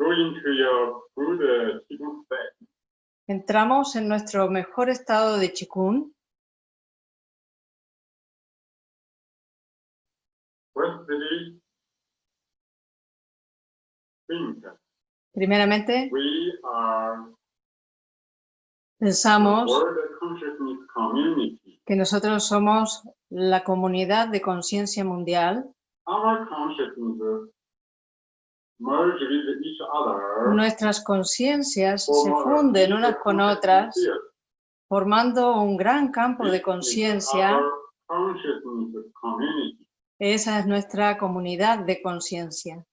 go into your good uh, qigong state. Entramos en nuestro mejor estado de. Firstly, think Primeramente, we are pensamos que nosotros somos la comunidad de conciencia mundial. Our consciousness merge with each other. Nuestras conciencias se funden unas con otras, formando un gran campo de conciencia. Esa es nuestra comunidad de conciencia.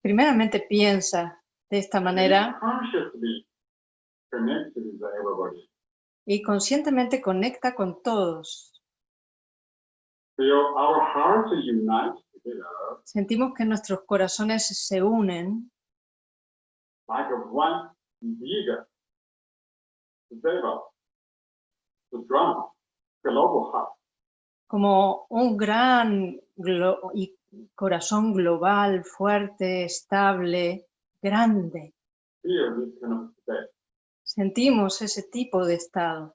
Primeramente piensa de esta manera y conscientemente conecta con todos. Feel our hearts unite together Sentimos que nuestros corazones se unen like one big devil, strong, global heart. como un gran glo- y corazón global, fuerte, estable, grande. Sentimos ese tipo de estado.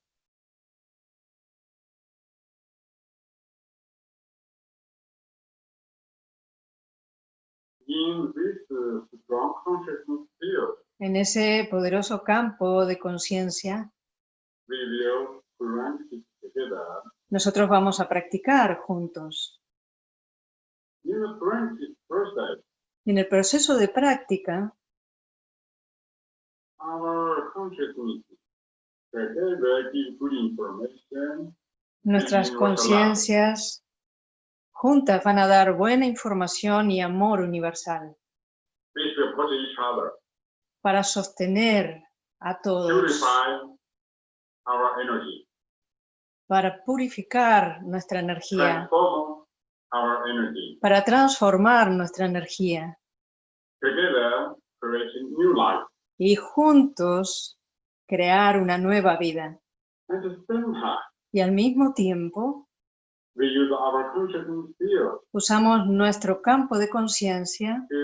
En ese poderoso campo de conciencia, nosotros vamos a practicar juntos. En el proceso de práctica, nuestras conciencias juntas van a dar buena información y amor universal para sostener a todos, para purificar nuestra energía, para transformar nuestra energía. Y juntos crear una nueva vida. Y al mismo tiempo we use our consciousness field usamos nuestro campo de conciencia to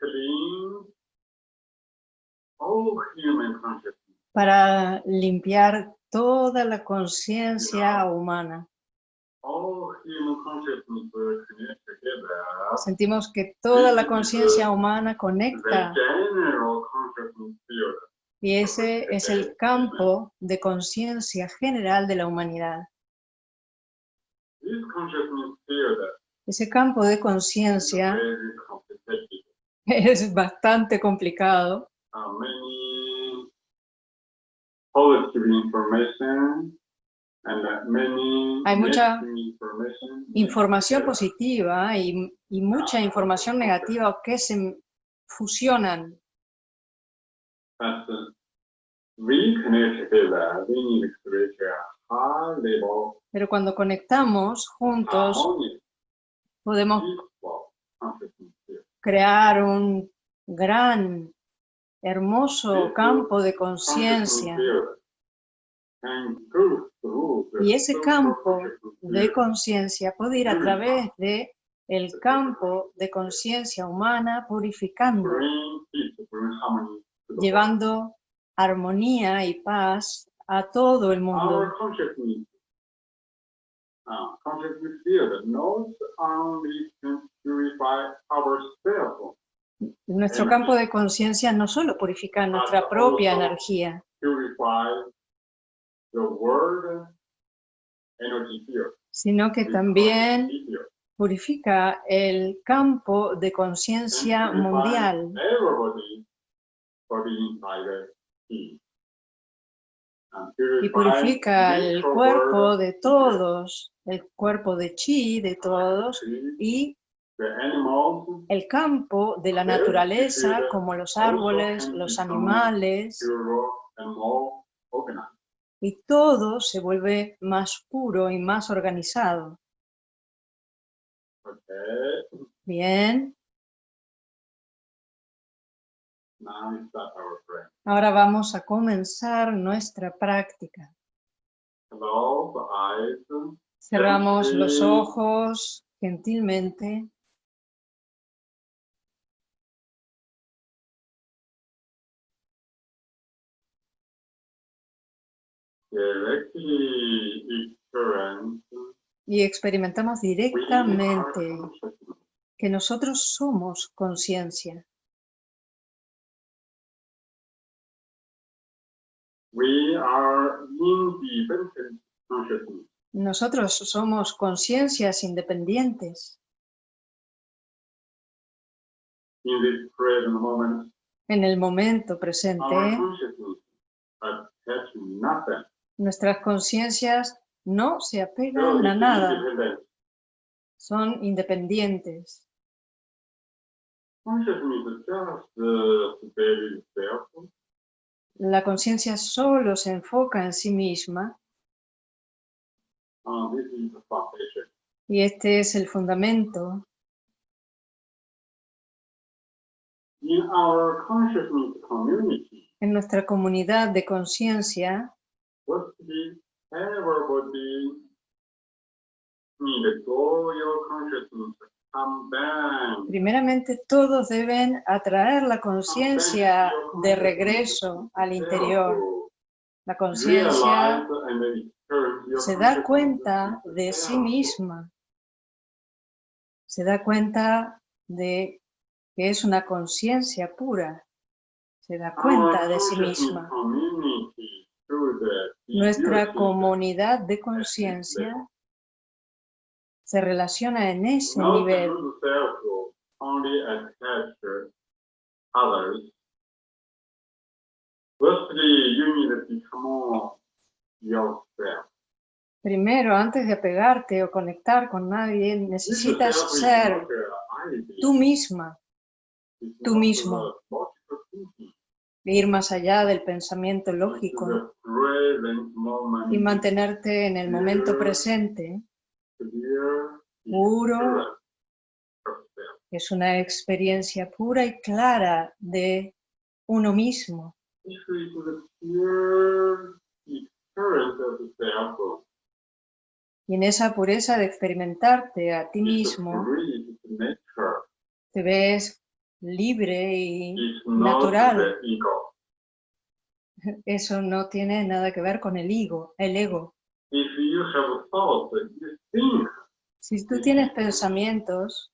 clean all human consciousness. para limpiar toda la conciencia humana. Sentimos que toda la conciencia humana The conecta general consciousness field. y ese es el campo de conciencia general de la humanidad. Ese campo de conciencia es bastante complicado. Hay mucha. Información positiva y, y mucha información negativa que se fusionan. But uh, we need to reach level, Pero cuando conectamos juntos harmonious, podemos field. crear un gran, hermoso campo de conciencia. Through the Y ese campo de conciencia puede ir a través de el campo de conciencia humana purificando, llevando armonía y paz a todo el mundo. Ourselves, Nuestro campo de conciencia no solo purifica nuestra propia energía, sino que también purifica el campo de conciencia mundial y purifica el cuerpo de todos, el cuerpo de chi de todos y el campo de la naturaleza como los árboles, los animales. y todo se vuelve más puro y más organizado. Bien, ahora vamos a comenzar nuestra práctica. Cerramos los ojos gentilmente. y experimentamos directamente que nosotros somos conciencia. We are independent consciousness. Nosotros somos conciencias independientes. In this present moment, En el momento presente, nuestras conciencias no se So apegan a it's nada, independent. son independientes. Consciousness is just the very. La conciencia solo se enfoca en sí misma Uh, this is the foundation. y este es el fundamento. In our consciousness community, En nuestra comunidad de conciencia, primeramente todos deben atraer la conciencia de regreso al interior. La conciencia se da cuenta de sí misma, se da cuenta de que es una conciencia pura, se da cuenta de sí misma. Nuestra comunidad de conciencia se relaciona en ese nivel, Firstly, you need to become yourself. Primero, antes de apegarte o conectar con nadie, necesitas ser tú misma, tú mismo. ir más allá del pensamiento lógico the present moment, y mantenerte en el momento presente. Puro. Es una experiencia pura y clara de uno mismo. Y en esa pureza de experimentarte a ti mismo, te ves libre y Natural. eso no tiene nada que ver con el ego, el ego. If you have thoughts, you think, Si tú tienes pensamientos,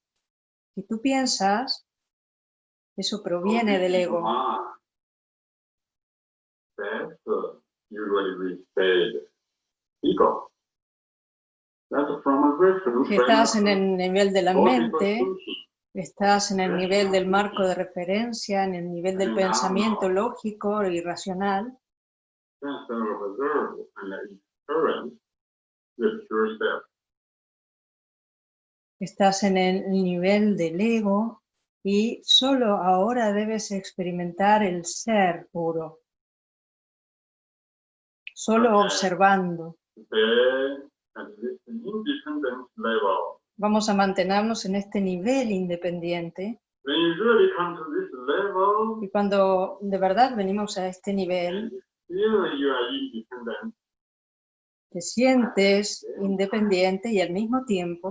si tú piensas, eso proviene del ego. Ah, That's usually we say ego. That's from a reference. Si estás en el nivel de la mente. Estás en el nivel del marco de referencia, en el nivel del pensamiento lógico y racional, Estás en el nivel del ego y solo ahora debes experimentar el ser puro. Solo observando. Then level, Vamos a mantenernos en este nivel independiente. When you really come to this level, y cuando de verdad venimos a este nivel, you are te sientes independiente y al mismo tiempo,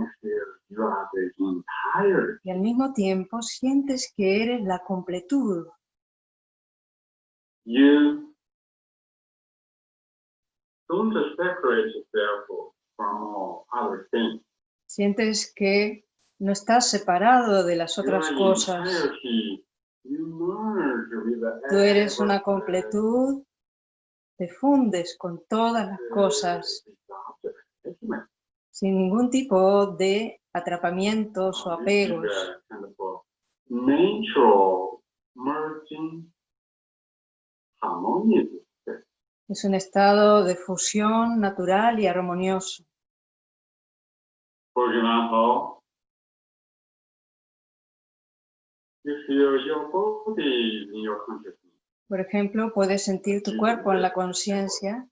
y al mismo tiempo sientes que eres la completud. You don't separate yourself from all other things. Sientes que no estás separado de las otras cosas. Tú eres una completud, te fundes con todas las cosas sin ningún tipo de atrapamientos o apegos. Es un estado de fusión natural y armonioso. For example, you feel your body in your consciousness. Por ejemplo, puedes sentir tu cuerpo en la conciencia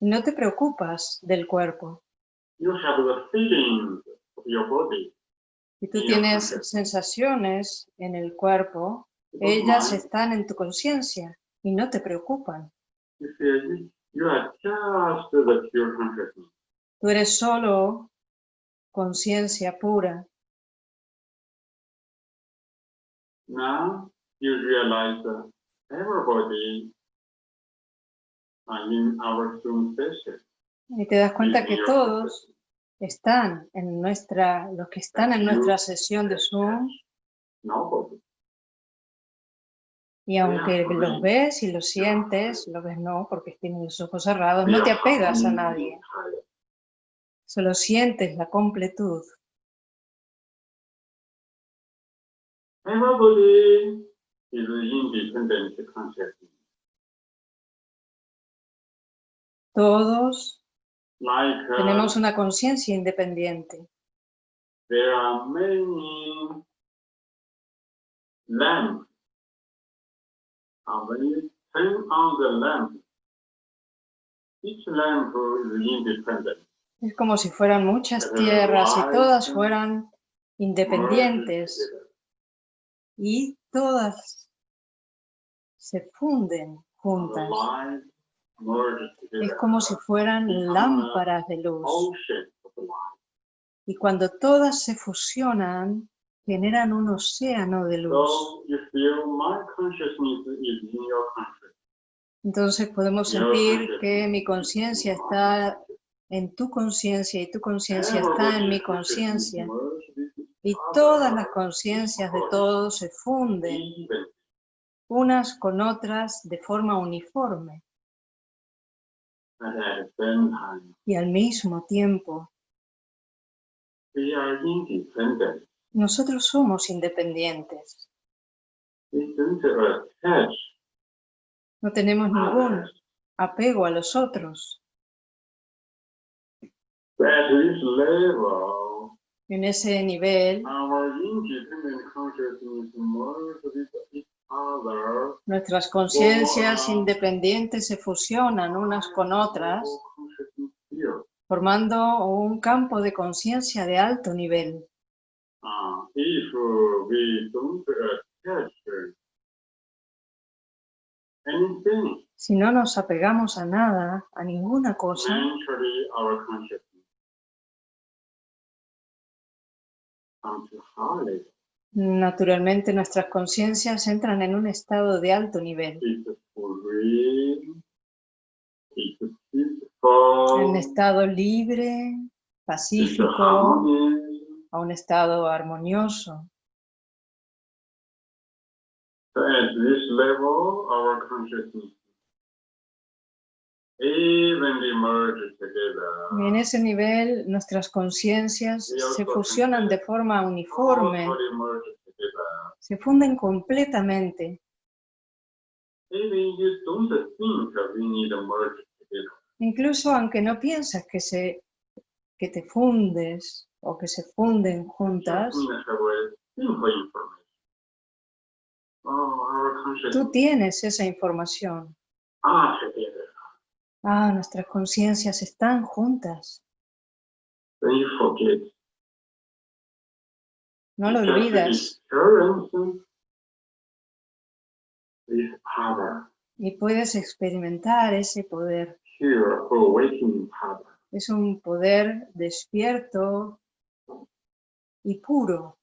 y no te preocupas del cuerpo. Si tú tienes sensaciones en el cuerpo, ellas están en tu conciencia y no te preocupan. Tú eres solo conciencia pura. Now you realize that everybody in our soul station. Y te das cuenta in que todos están en nuestra, los que están en nuestra sesión de Zoom, y aunque los ves y los sientes, lo ves no, porque tienes los ojos cerrados, no te apegas a nadie, solo sientes la completud. Everybody is independent consciousness. Todos Like uh, tenemos una conciencia independiente. there are many lamps. And when you turn on the lamp, each lamp is independent. Es como si fueran muchas tierras y todas fueran independientes y todas se funden juntas. Es como si fueran lámparas de luz. Y cuando todas se fusionan, generan un océano de luz. Entonces podemos sentir que mi conciencia está en tu conciencia y tu conciencia está en mi conciencia. Y todas las conciencias de todos se funden unas con otras de forma uniforme. Y al mismo tiempo, nosotros somos independientes. No tenemos ningún apego a los otros. En ese nivel, nuestras conciencias independientes se fusionan unas con otras, formando un campo de conciencia de alto nivel. Si no nos apegamos a nada, a ninguna cosa, naturalmente nuestras conciencias entran en un estado de alto nivel, en estado libre, pacífico, a un estado armonioso. So at this level, our consciousness. Y en ese nivel nuestras conciencias se fusionan de forma uniforme, se funden completamente. Incluso aunque no piensas que, se, que te fundes o que se funden juntas, Just have a simple information. Our tú tienes esa información. are together. Ah, nuestras conciencias están juntas. No lo olvidas y puedes experimentar ese poder. Es un poder despierto y puro.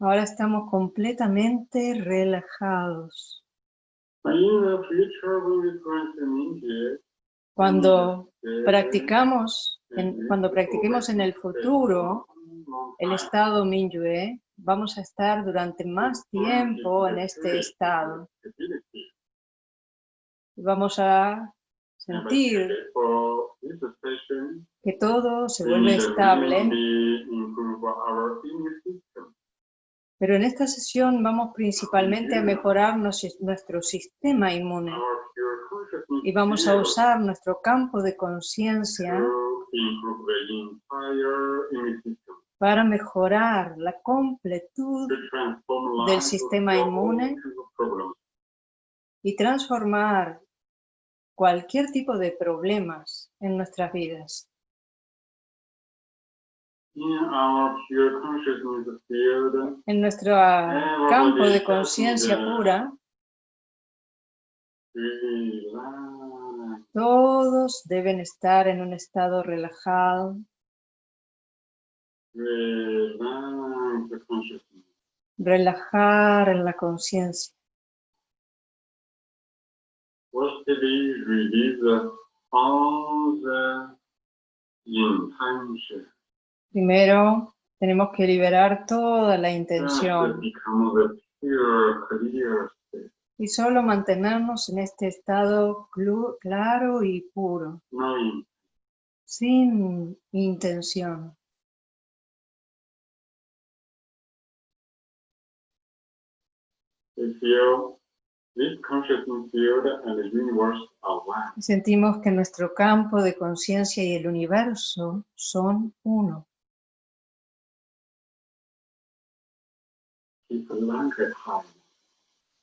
Ahora estamos completamente relajados. Cuando practicamos, en- cuando practiquemos en el futuro el estado Minyue, vamos a estar durante más tiempo en este estado. Vamos a sentir que todo se vuelve estable, really improve our immune system. Pero en esta sesión vamos principalmente a mejorar nuestro sistema inmune y vamos a usar nuestro campo de conciencia para mejorar la completud Del sistema inmune. y transformar cualquier tipo de problemas en nuestras vidas. En nuestro ah, campo de conciencia pura, Todos deben estar en un estado relajado, relajar en la conciencia. Release all the intention. Primero, tenemos que liberar toda la intención state. y solo mantenernos en este estado claro y puro, sin intención. Sentimos que nuestro campo de conciencia y el universo son uno.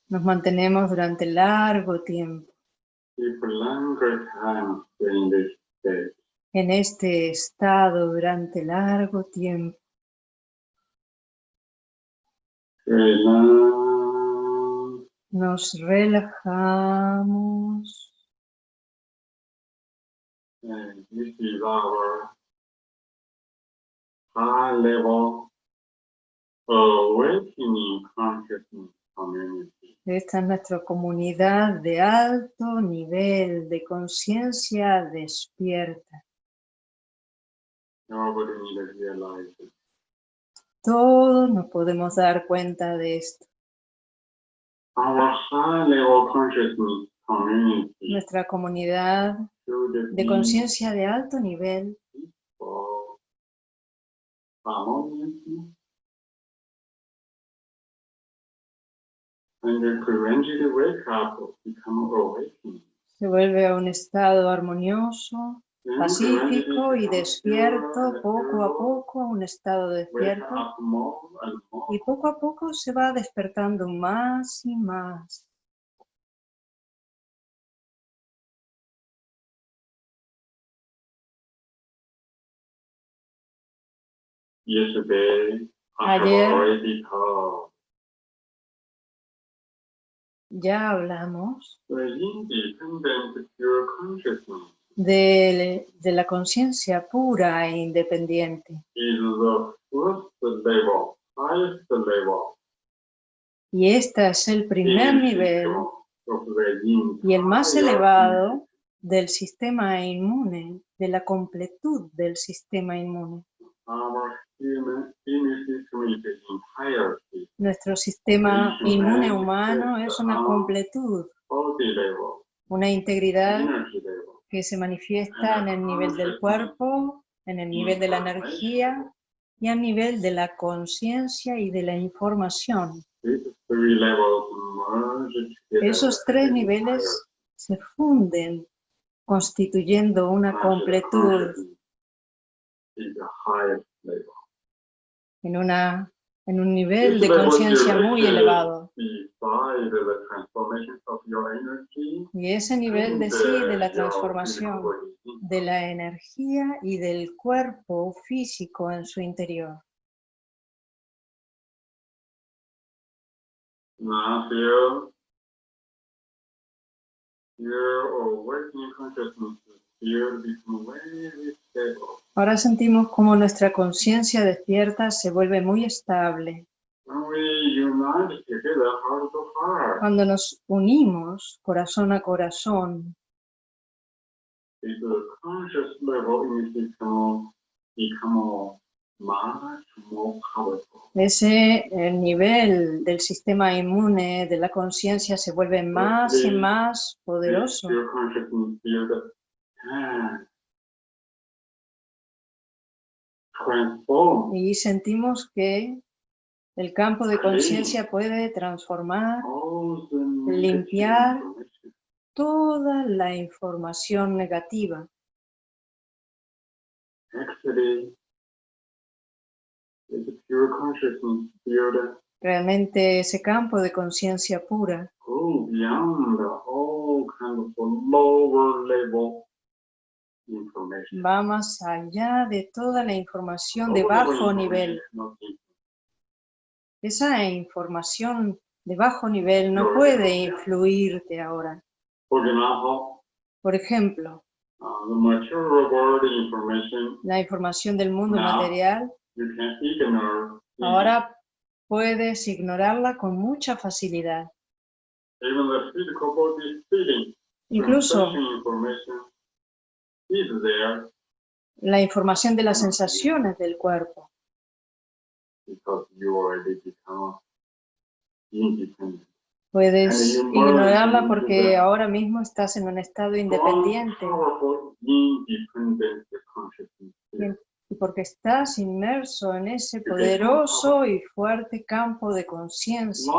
Nos mantenemos durante largo tiempo en este estado durante largo tiempo. Nos relajamos. High level. Esta es nuestra comunidad de alto nivel de conciencia despierta. Todos nos podemos dar cuenta de esto. Nuestra comunidad de conciencia de alto nivel se vuelve a un estado armonioso, pacífico y despierto poco a poco, un estado despierto y poco a poco se va despertando más y más. Ayer. Ya hablamos consciousness de, de la conciencia pura e independiente. is the first level, highest level. Y este es el primer nivel y el más elevado del sistema inmune, de la completud del sistema inmune. Nuestro sistema inmune humano es una completud, una integridad que se manifiesta en el nivel del cuerpo, en el nivel de la energía y a nivel de la conciencia y de la información. Esos tres niveles se funden constituyendo una completud consciousness is the highest level. En, una, en un nivel de conciencia muy elevado. Y ese nivel de sí, de la transformación de la energía y del cuerpo físico en su interior. Now feel your awakening consciousness Ahora sentimos como nuestra conciencia despierta se vuelve muy estable. Cuando nos unimos corazón a corazón, ese el nivel del sistema inmune de la conciencia se vuelve más y más poderoso. Y sentimos que el campo de conciencia puede transformar Limpiar. toda la información negativa. Realmente ese campo de conciencia pura va más allá de toda la información de bajo information nivel. Esa información de bajo nivel no puede influirte ahora. Por ejemplo, la información del mundo material, you can ignore. easily. ahora puedes ignorarla con mucha facilidad. Incluso la información de las sensaciones del cuerpo, puedes ignorarla porque ahora mismo estás en un estado independiente. y porque estás inmerso en ese poderoso y fuerte campo de conciencia,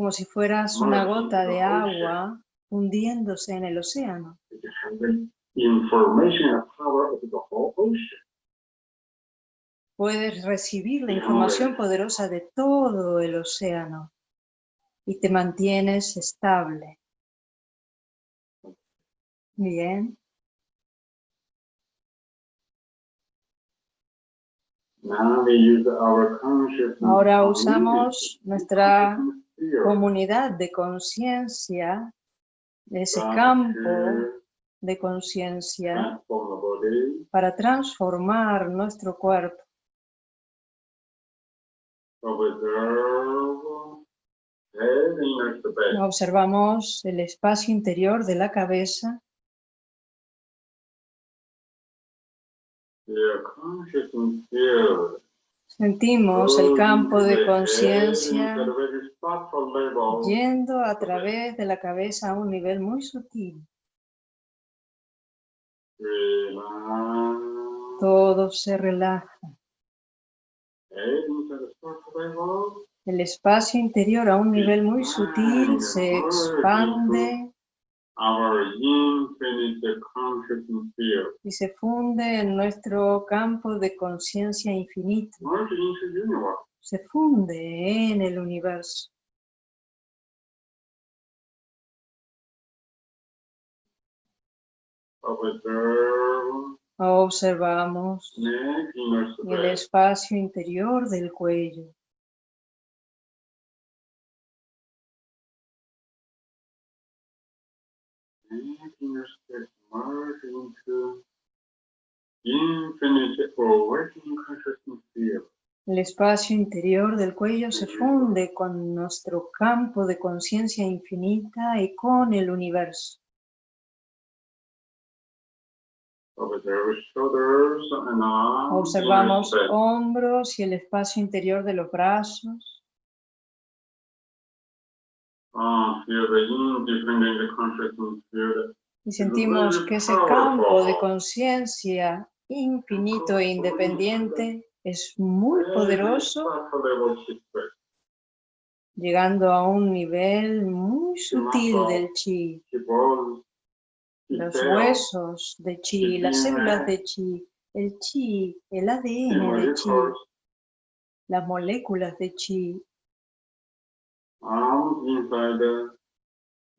Como si fueras una gota de agua hundiéndose en el océano. Puedes recibir la información poderosa de todo el océano y te mantienes estable. Bien. Ahora usamos nuestra comunidad de conciencia, ese that campo to de conciencia body, para transformar nuestro cuerpo. Observamos el espacio interior de la cabeza. Sentimos el campo de conciencia level. yendo a través de la cabeza a un nivel muy sutil. Relax. Todo se relaja. Level. El espacio interior a un nivel muy sutil se expande Our infinite consciousness field. y se funde en nuestro campo de conciencia infinito. Se funde en el universo. Observamos el espacio interior del cuello. El espacio interior del cuello se funde con nuestro campo de conciencia infinita y con el universo. Observamos hombros y el espacio interior de los brazos. Y sentimos que ese campo de conciencia infinito e independiente es muy poderoso, llegando a un nivel muy sutil del chi. Los huesos de chi, las células de chi, el chi, el ADN de chi, las moléculas de chi, arms inside the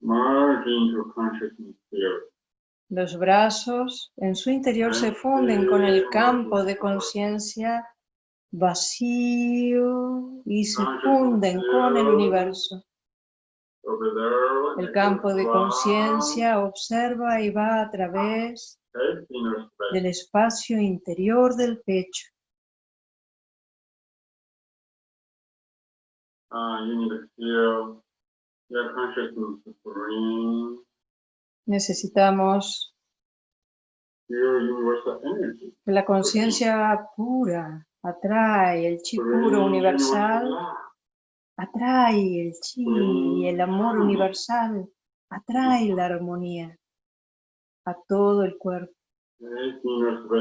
merge into consciousness field. los brazos en su interior se funden con el campo de conciencia vacío y se funden con el universo. El campo de conciencia observa y va a través del espacio interior del pecho. Necesitamos energy. que la conciencia pura. Atrae el chi puro universal. atrae el chi y el amor universal, atrae la armonía a todo el cuerpo,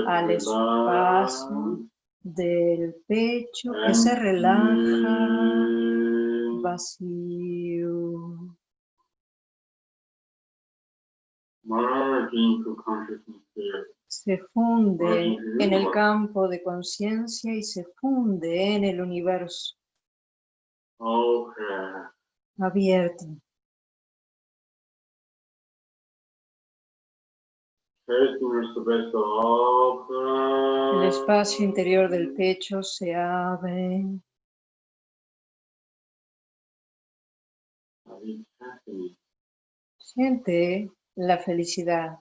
al espacio del pecho que se relaja. Se funde en el campo de conciencia y se funde en el universo. Abierto. El espacio interior del pecho se abre Siente la felicidad.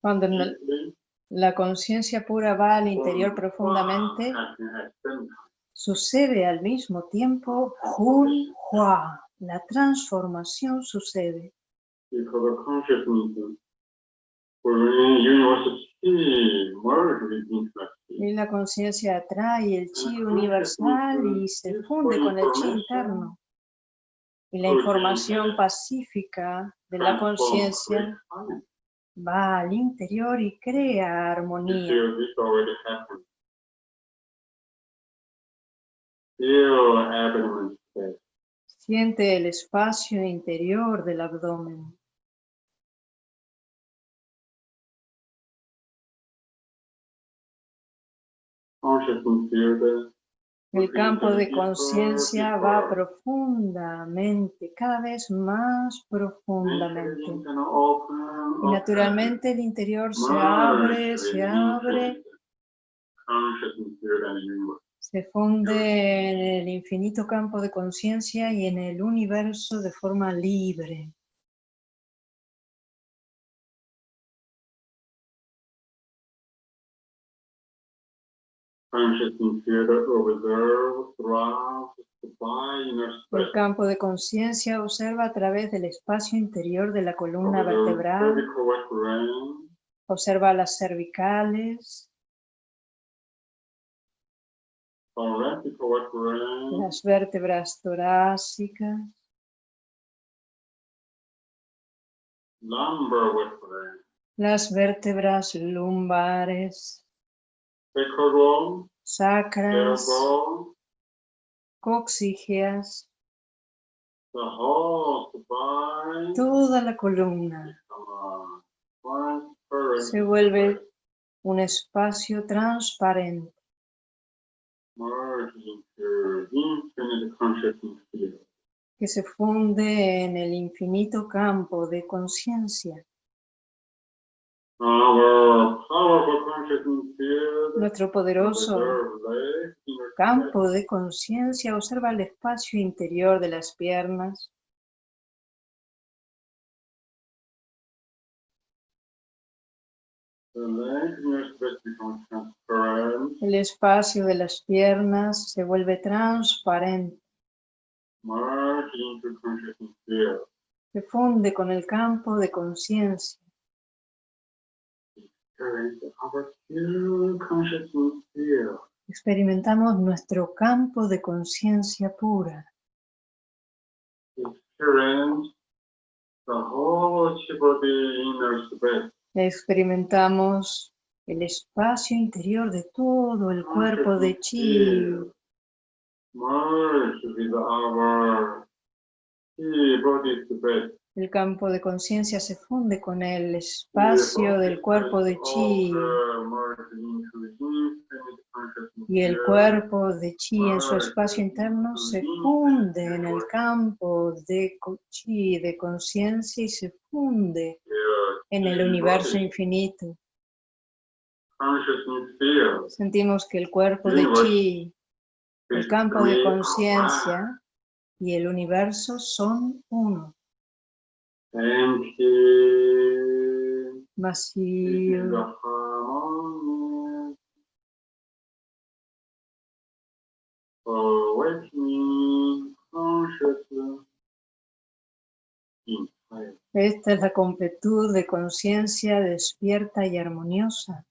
Cuando la- conciencia pura va al interior profundamente, sucede al mismo tiempo Hun Hua. La transformación sucede. Y la conciencia atrae el chi universal y se funde con el chi interno. Y la información pacífica de la conciencia va al interior y crea armonía. Siente el espacio interior del abdomen. El campo de conciencia va profundamente, cada vez más profundamente. Y naturalmente el interior se abre, se abre, se funde en el infinito campo de conciencia y en el universo de forma libre. El campo de conciencia observa a través del espacio interior de la columna vertebral, observa las cervicales, las vértebras torácicas, las vértebras lumbares, sacras, spine. toda la columna se vuelve un espacio transparente que se funde en el infinito campo de conciencia. Nuestro poderoso campo de conciencia observa el espacio interior de las piernas, el espacio de las piernas se vuelve transparente, se funde con el campo de conciencia. Experimentamos nuestro campo de conciencia pura. Experimentamos el espacio interior de todo el cuerpo de chi, merge with our chi body space. El campo de conciencia se funde con el espacio del cuerpo de chi y el cuerpo de chi en su espacio interno se funde en el campo de chi de conciencia y se funde en el universo infinito. Sentimos que el cuerpo de chi, el campo de conciencia y el universo son uno. Vacío. Esta es la completud de conciencia despierta y armoniosa.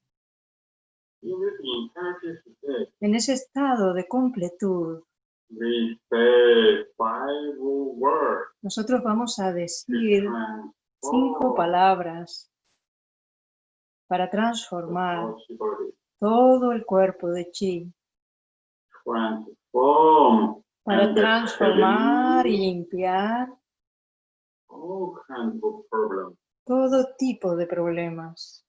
En ese estado de completud, we say five words. nosotros vamos a decir cinco palabras para transformar todo el cuerpo de chi, Transform. para transformar y limpiar todo tipo de problemas.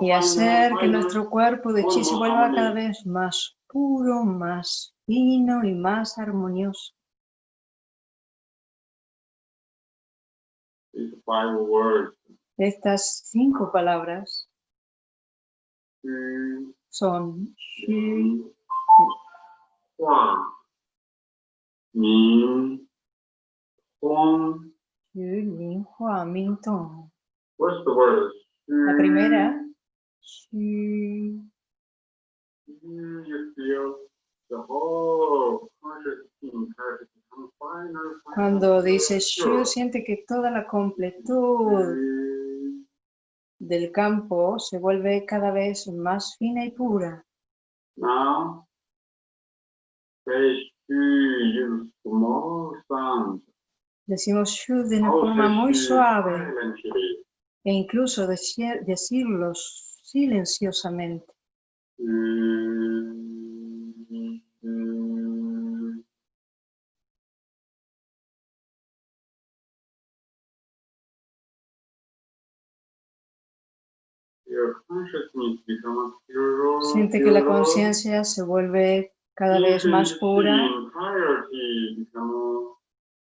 Y hacer que nuestro cuerpo de chi se vuelva cada vez más puro, más fino y más armonioso. Estas cinco palabras son Ming, Tong. What's the word? La primera, You feel the whole cuando dice. Xu, siente que toda la completud del campo se vuelve cada vez más fina y pura. Now, sound. Decimos Shu de una forma muy suave. E incluso deci- decirlo silenciosamente. Siente que la conciencia se vuelve cada vez más pura.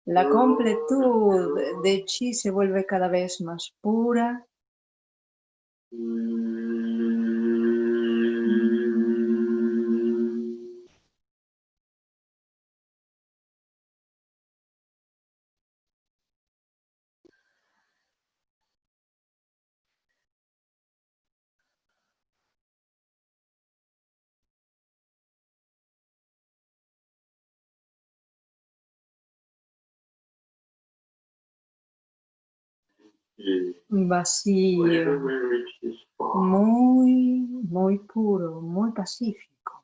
La completud de chi se vuelve cada vez más pura. Vacío, muy, muy puro, muy pacífico.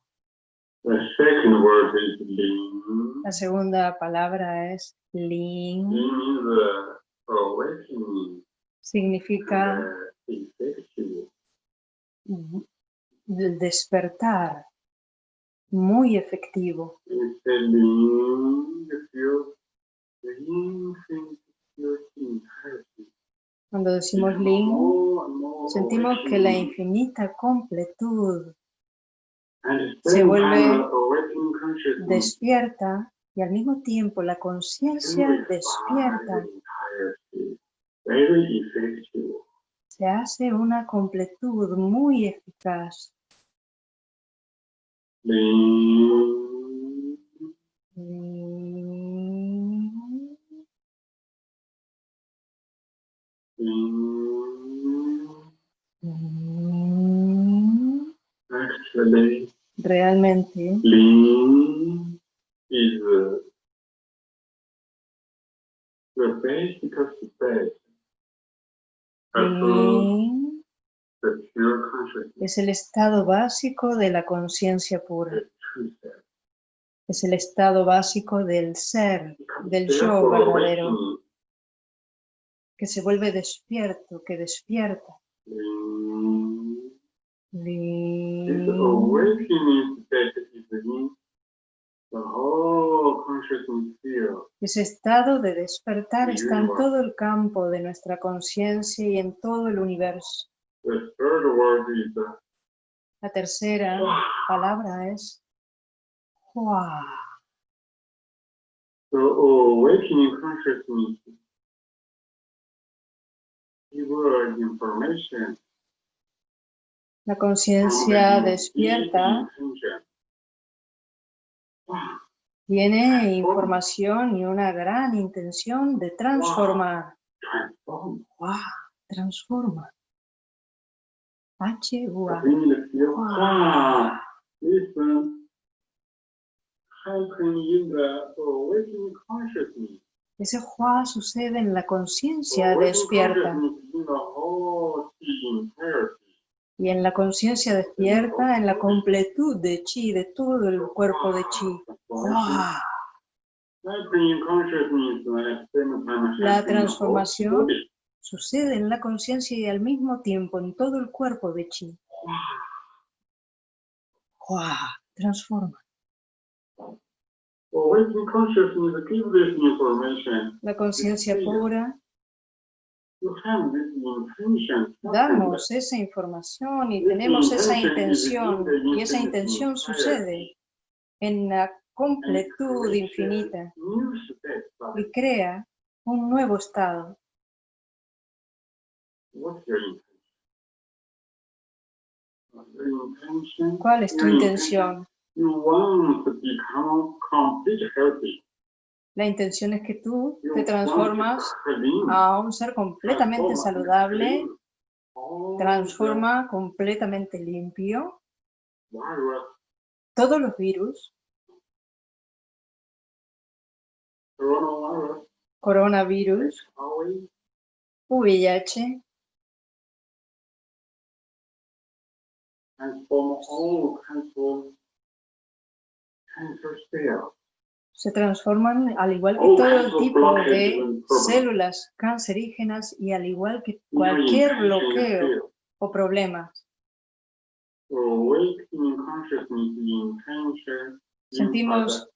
La segunda palabra es Lin, significa del despertar, muy efectivo. Cuando decimos Become Lin, more and more sentimos que la infinita completud se vuelve despierta y al mismo tiempo la conciencia despierta se hace una completud muy eficaz. Lin, Lin, lin. lin. Actually, Realmente. Is es el estado básico de la conciencia pura. Es el estado básico del ser, del yo verdadero, que se vuelve despierto, que despierta. Lin, this Lin. awakening state is in the whole consciousness field. Ese estado de despertar está en todo el campo de nuestra conciencia y en todo el universo. The third word is La tercera Hua. palabra es Hua. the awakening consciousness. La conciencia despierta intention. tiene información y una gran intención de transformar. Transform. Hua, transforma. H, the field. Wow. Ese Hua sucede en la conciencia despierta. entirety. Y en la conciencia despierta, en la completud de chi, de todo el cuerpo de chi. Hua. Time. La transformación sucede en la conciencia y al mismo tiempo en todo el cuerpo de chi. Hua. Transforma. La conciencia pura, damos esa información y tenemos esa intención y esa intención sucede en la completud infinita y crea un nuevo estado. ¿Cuál es tu intención? You want to become complete healthy. La intención es que tú You te transformas a un ser completamente saludable, transforma completamente limpio. todos los virus, coronavirus, VIH, se transforman al igual que All todo tipo de células cancerígenas y al igual que cualquier bloqueo o problema. Sentimos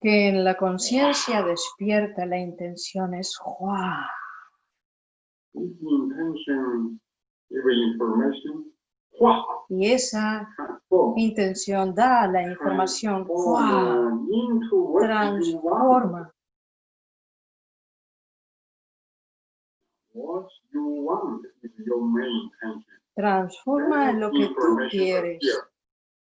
que en la conciencia despierta la intención es ¡guau! Wow, y esa intención da la información transforma transforma lo que tú quieres.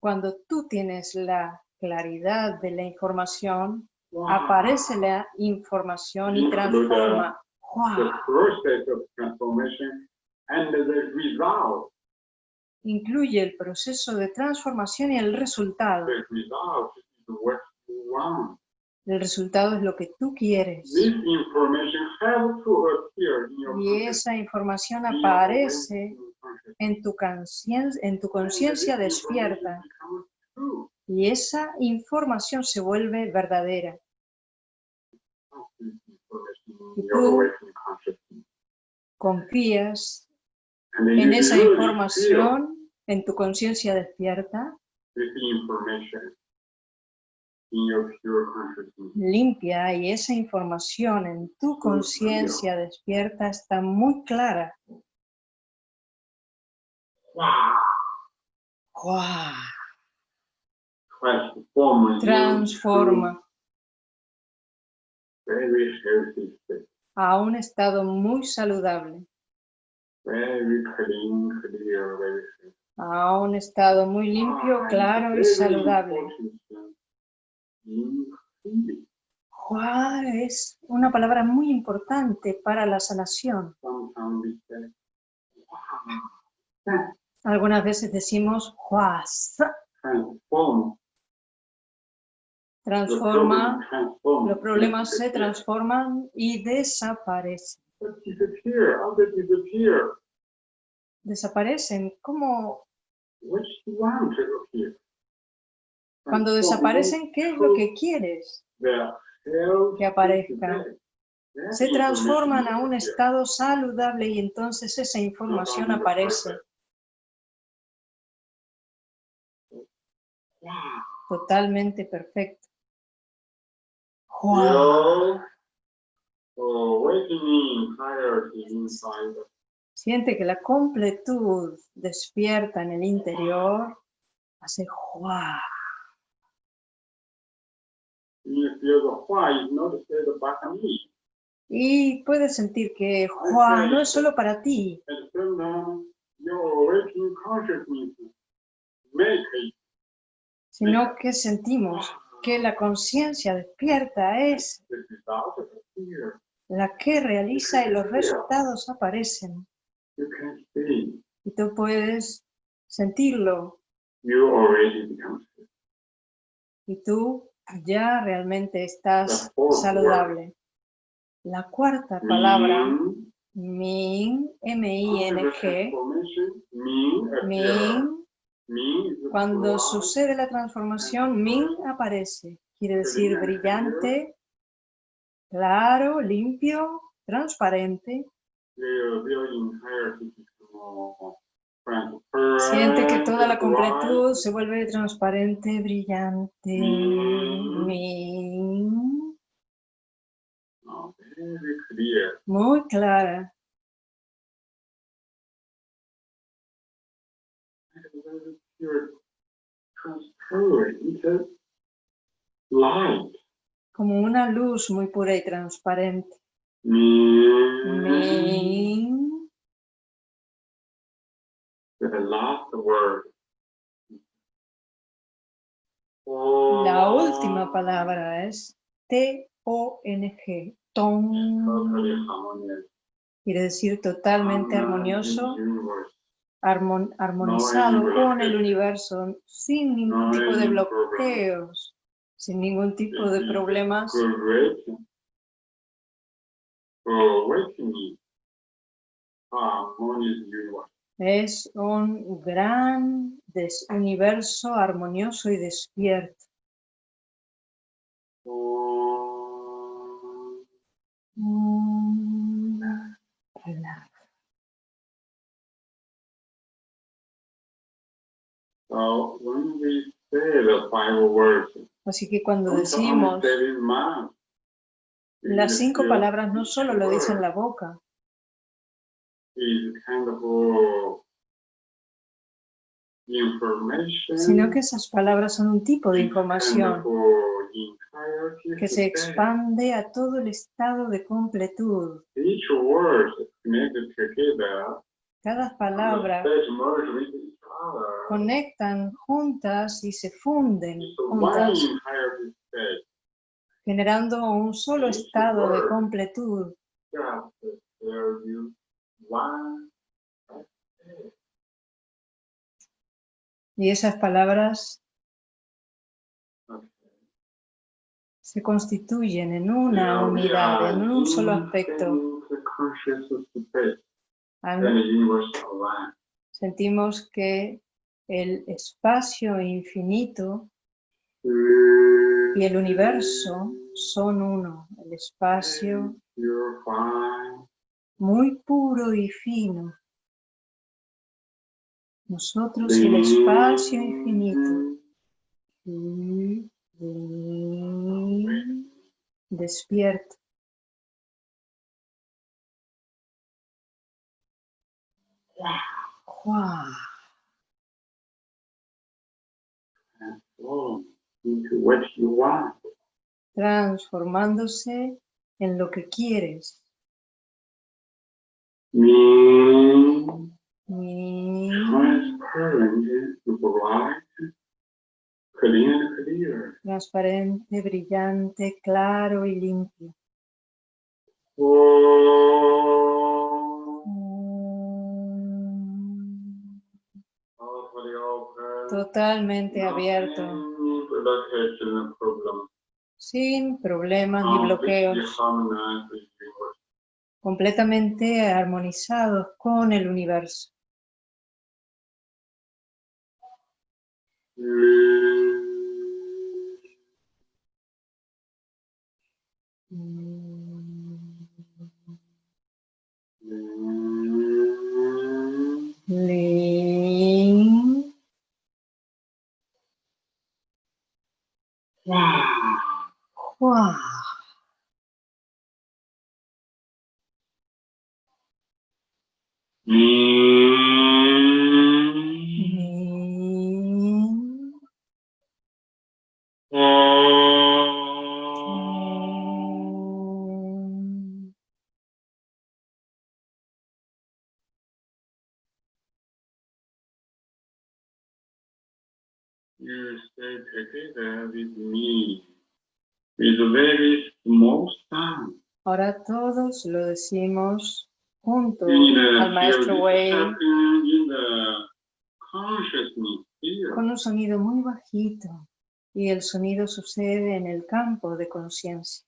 Cuando tú tienes la claridad de la información, Wow. aparece la información y transforma. The Incluye el proceso de transformación y el resultado. El resultado es lo que tú quieres. Y esa información aparece en tu conciencia, despierta. Y esa información se vuelve verdadera. Y tú-. Confías en esa información, en tu conciencia despierta, limpia y esa información en tu conciencia despierta está muy clara. Transforma a un estado muy saludable, Very clean, clear, very healthy. a un estado muy limpio, claro y saludable. ¡Guau! Es una palabra muy importante para la sanación. Wow. Algunas veces decimos. The Transforma, los problemas se transforman y desaparecen. Desaparecen. ¿Cómo? Cuando desaparecen, ¿qué es lo que quieres? que aparezca? Se transforman a un estado saludable y entonces esa información aparece totalmente perfecta. ¡Guau! Siente que la completud despierta en el interior, hace me. Y puedes sentir que ¡guau! no es solo para ti, sino que sentimos que la conciencia despierta es la que realiza y los resultados aparecen. You can see. Y tú puedes sentirlo You already become sick. y tú ya realmente estás saludable. La cuarta palabra, Mean, Ming, M-I-N-G, cuando sucede la transformación, Ming aparece. Quiere decir brillante, claro, limpio, transparente. Siente que toda la completud se vuelve transparente, brillante. Mm. Muy clara. como una luz muy pura y transparente. Word. La última palabra es T-O-N-G. Harmonious. Quiere decir totalmente armonioso, armonizado con el universo, sin ningún tipo de bloqueos, sin ningún tipo de problemas. Es un gran universo armonioso y despierto. Relaja. Así que cuando decimos say it in mouth. Las cinco It's palabras, no solo lo dice en la boca, uh, sino que esas palabras son un tipo de información uh, que se expande a todo el estado de completud. Cada palabra conectan juntas y se funden juntas. Generando un solo estado de completud. Y esas palabras se constituyen en una unidad, en un solo aspecto. Sentimos que el espacio infinito y el universo son uno. El espacio muy puro y fino. Nosotros y el espacio infinito. Y- y- want. Transformándose en lo que quieres. Clear. transparente, brillante, claro y limpio. Oh, Mm. Totalmente abierto, problem. Sin problemas ni Completely bloqueos, universe. completamente armonizados con el universo. Mm, Lin, Hua, Min, Om. With a very small sound. Ahora todos lo decimos juntos In the al maestro Wei con un sonido muy bajito y el sonido sucede en el campo de conciencia.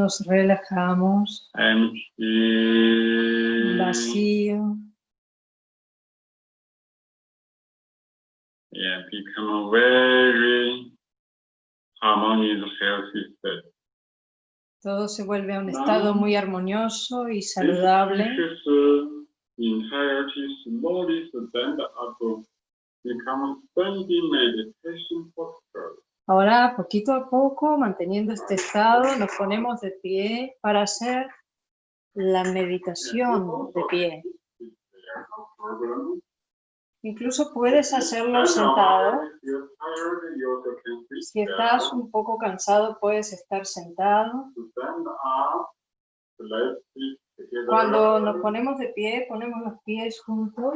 Nos relajamos. Vacío. Yeah, become very harmonious, healthy state. Todo se vuelve a un estado muy armonioso y saludable. Ahora, poquito a poco, manteniendo este estado, nos ponemos de pie para hacer la meditación de pie. Incluso puedes hacerlo sentado. Si estás un poco cansado, puedes estar sentado. Cuando nos ponemos de pie, ponemos los pies juntos.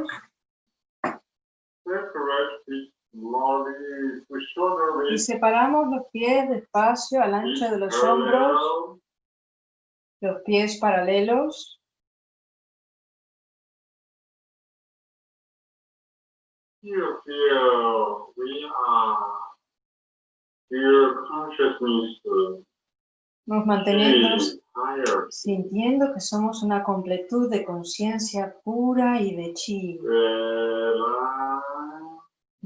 Y separamos los pies despacio al ancho de los hombros, los pies paralelos. Nos mantenemos sintiendo que somos una completud de conciencia pura y de chi.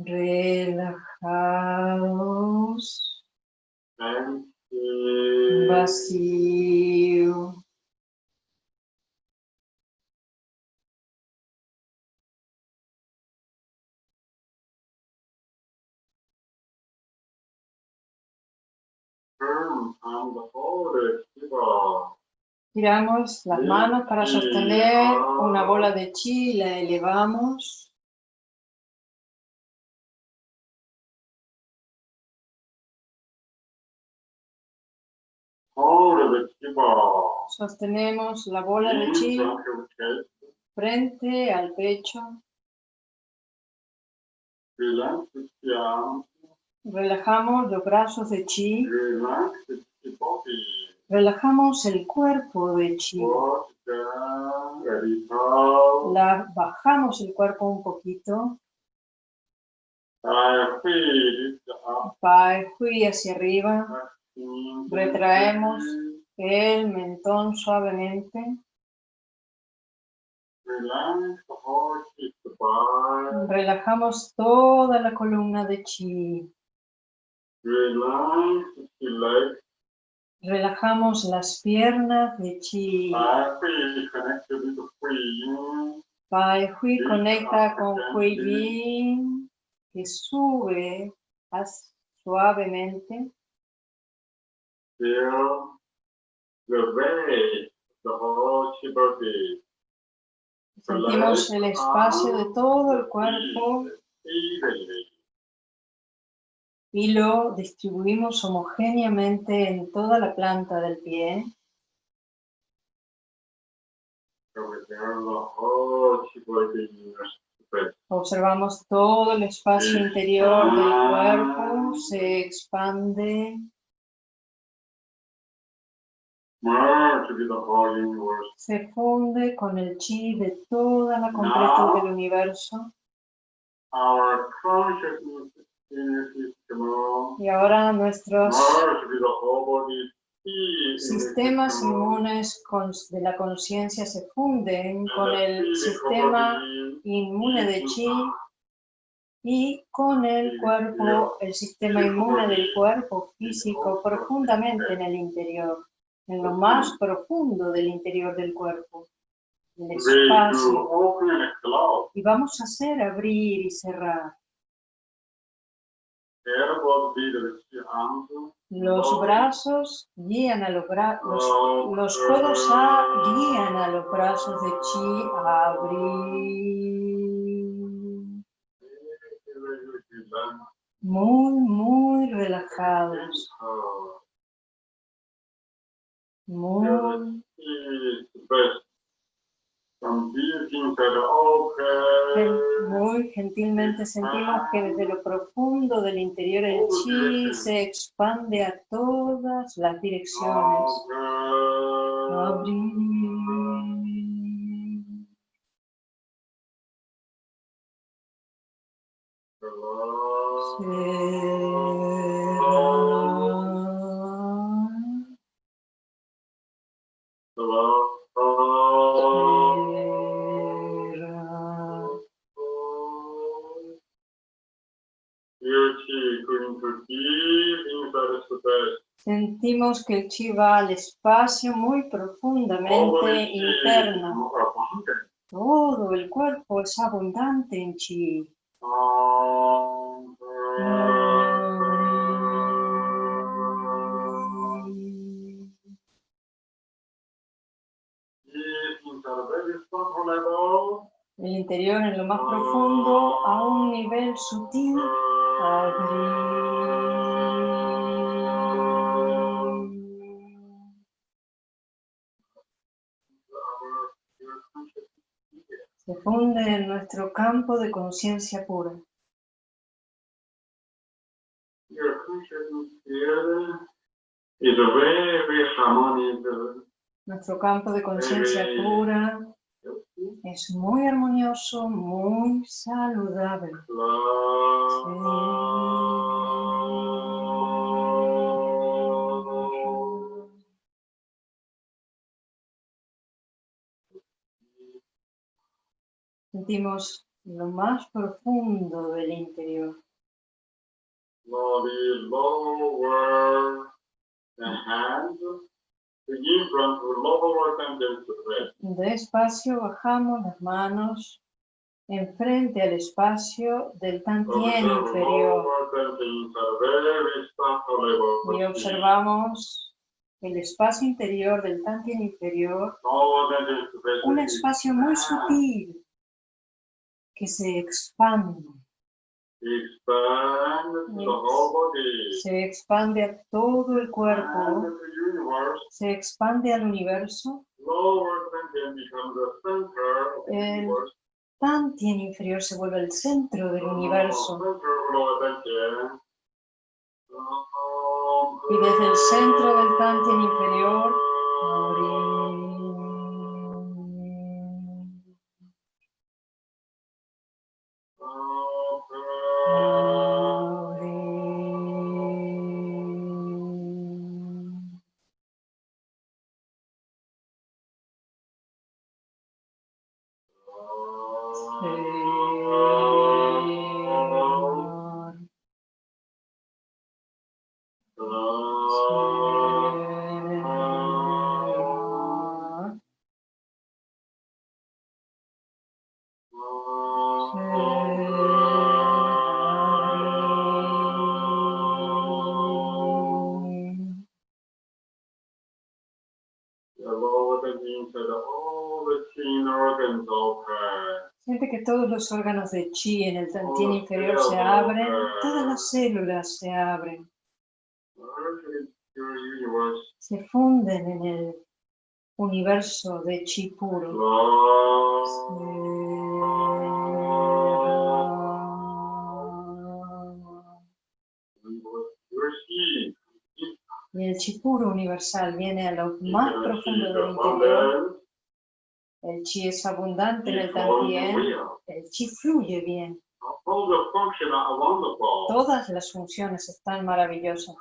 Relajados, vacío. Tiramos las manos para sostener una bola de chi, la elevamos. Sostenemos la bola de chi frente al pecho. Relajamos los brazos de chi. Relajamos el cuerpo de chi. La, bajamos el cuerpo un poquito. Pai Hui hacia arriba. Retraemos. El mentón suavemente. Relajamos toda la columna de chi. Relajamos las piernas de chi. Pai Hui conecta con Hui Yin, que sube suavemente. Feel the weight, the whole body. Sentimos el espacio de todo el cuerpo y lo distribuimos homogéneamente en toda la planta del pie. Observamos todo el espacio interior del cuerpo, se expande, se funde con el chi de toda la completud del universo. Y ahora nuestros sistemas inmunes de la conciencia se funden con el sistema inmune de chi y con el cuerpo, el sistema inmune del cuerpo físico profundamente en el interior, en lo más profundo del interior del cuerpo, el espacio. close. Y vamos a hacer abrir y cerrar. Los brazos guían a los brazos, los, los codos a, guían a los brazos de chi a abrir. Muy, muy relajados. Muy gen- muy gentilmente sentimos que desde lo profundo del interior el chi se expande a todas las direcciones. Abrir. Cerrar. Sentimos que el chi va al espacio muy profundamente interno. Todo el cuerpo es abundante en chi. El interior en lo más profundo a un nivel sutil. Se funde en nuestro campo de conciencia pura. Nuestro campo de conciencia pura es muy armonioso, muy saludable. Sentimos lo más profundo del interior. Despacio bajamos las manos enfrente al espacio del tantien inferior. y observamos el espacio interior del tantien inferior, un espacio muy sutil que se expande. Se expande a todo el cuerpo, se expande al universo. El Tantien inferior se vuelve el centro del universo. Y desde el centro del Tantien inferior, Siente que todos los órganos de chi en el tantien inferior se abren, todas las células se abren. Se funden en el universo de chi puro. Y el chi puro universal viene a lo más profundo del interior. El chi es abundante en el tantien. El chi fluye bien. Todas las funciones están maravillosas.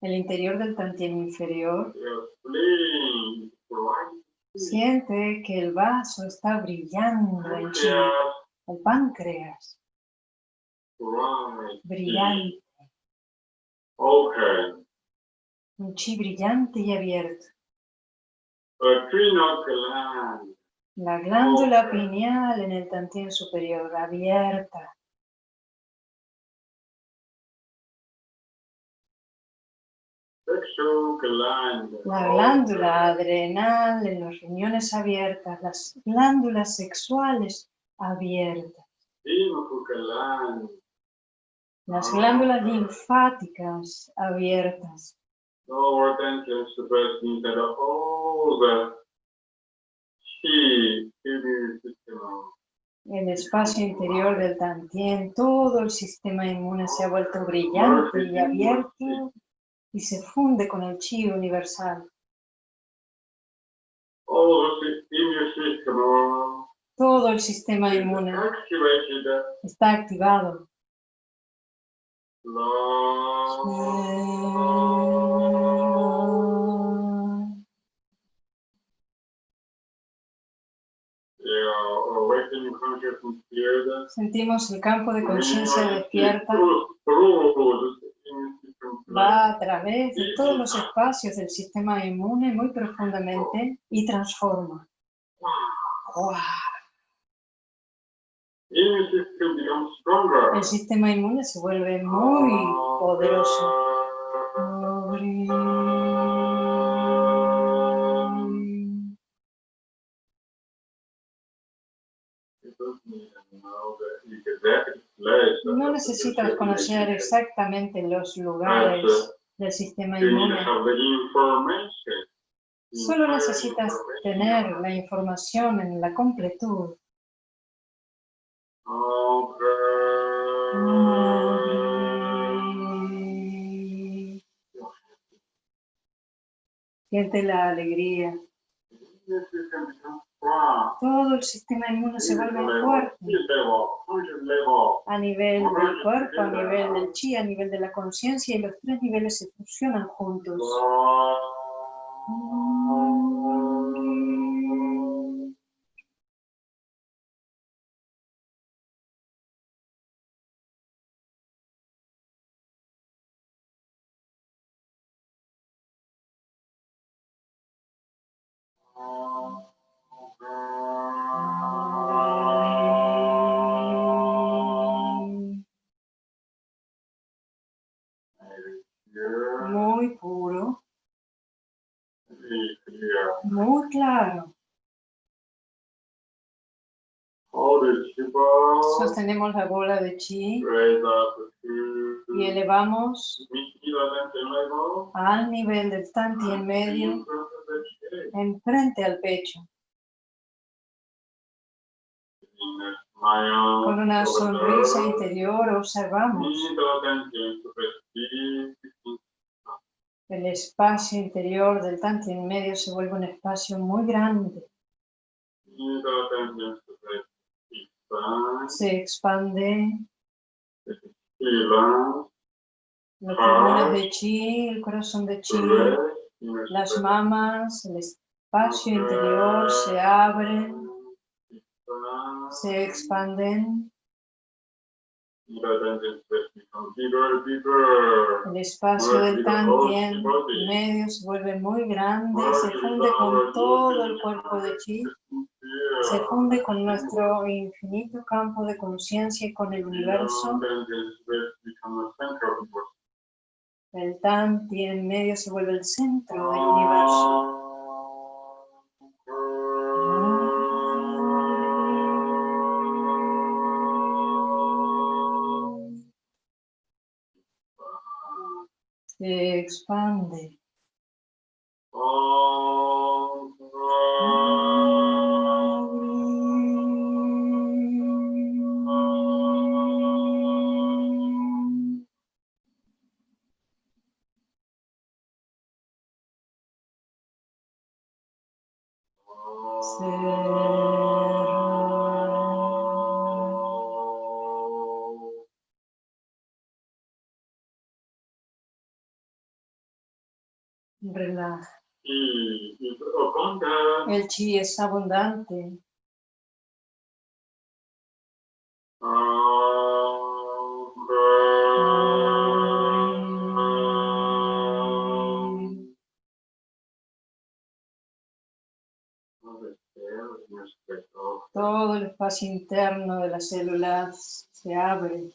El interior del tantien inferior siente que el vaso está brillando en chi. El páncreas. Brillante. Un chi brillante y abierto. La glándula pineal en el tantien superior, abierta. La glándula adrenal en los riñones abiertas, las glándulas sexuales abiertas. Las glándulas linfáticas abiertas. El espacio interior del tantien, todo el sistema inmune se ha vuelto brillante y abierto y se funde con el chi universal. Todo el sistema inmune está activado. Sentimos el campo de conciencia despierta va a través de todos los espacios del sistema inmune muy profundamente y transforma. ¡Guau! Immune system becomes stronger. El sistema inmune se vuelve muy poderoso. No necesitas conocer exactamente los lugares del sistema inmune. Solo necesitas tener la información en la completud. Siente la alegría. Todo el sistema inmune se vuelve fuerte a nivel del cuerpo, a nivel del chi, a nivel de la conciencia y los tres niveles se fusionan juntos. Muy Sostenemos la bola de chi y elevamos al nivel del tanti en medio, enfrente al pecho, con una sonrisa interior observamos el espacio interior del tanti en medio se vuelve un espacio muy grande, se expande. Los pulmones de chi, el corazón de chi, las mamas, el espacio interior se abren, se expanden, el espacio del tantien medio se vuelve muy grande, se funde con todo el cuerpo de chi, se funde con nuestro infinito campo de conciencia y con el universo. El tanti en medio se vuelve el centro del universo. Se expande. Chi es abundante. Todo el espacio interno de las células se abre.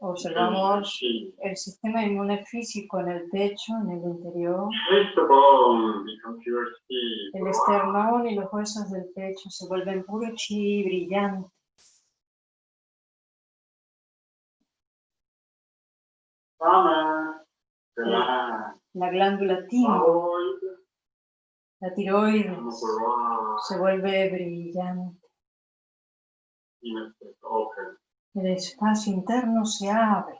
Observamos el sistema inmune físico en el pecho, en el interior. El esternón y los huesos del pecho se vuelven puro chi brillante. La glándula timo La tiroides se vuelve brillante. El espacio interno se abre.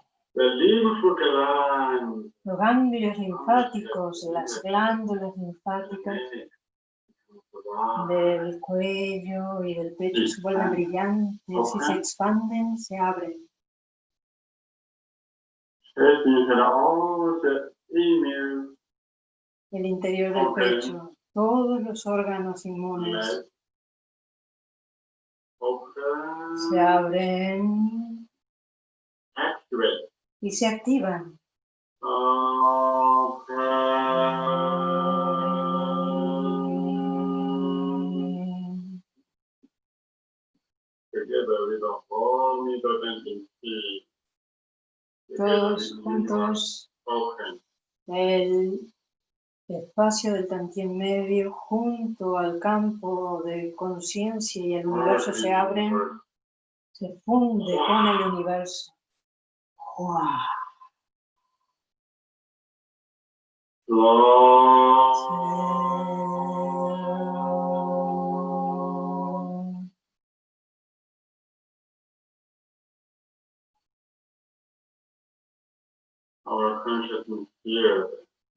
Los ganglios linfáticos, las glándulas linfáticas del cuello y del pecho se vuelven brillantes y se expanden, se abren. El interior del pecho, todos los órganos inmunes se abren y se activan. Todos juntos, el espacio del Tantien medio junto al campo de conciencia y el universo se abren, se funde con el universo.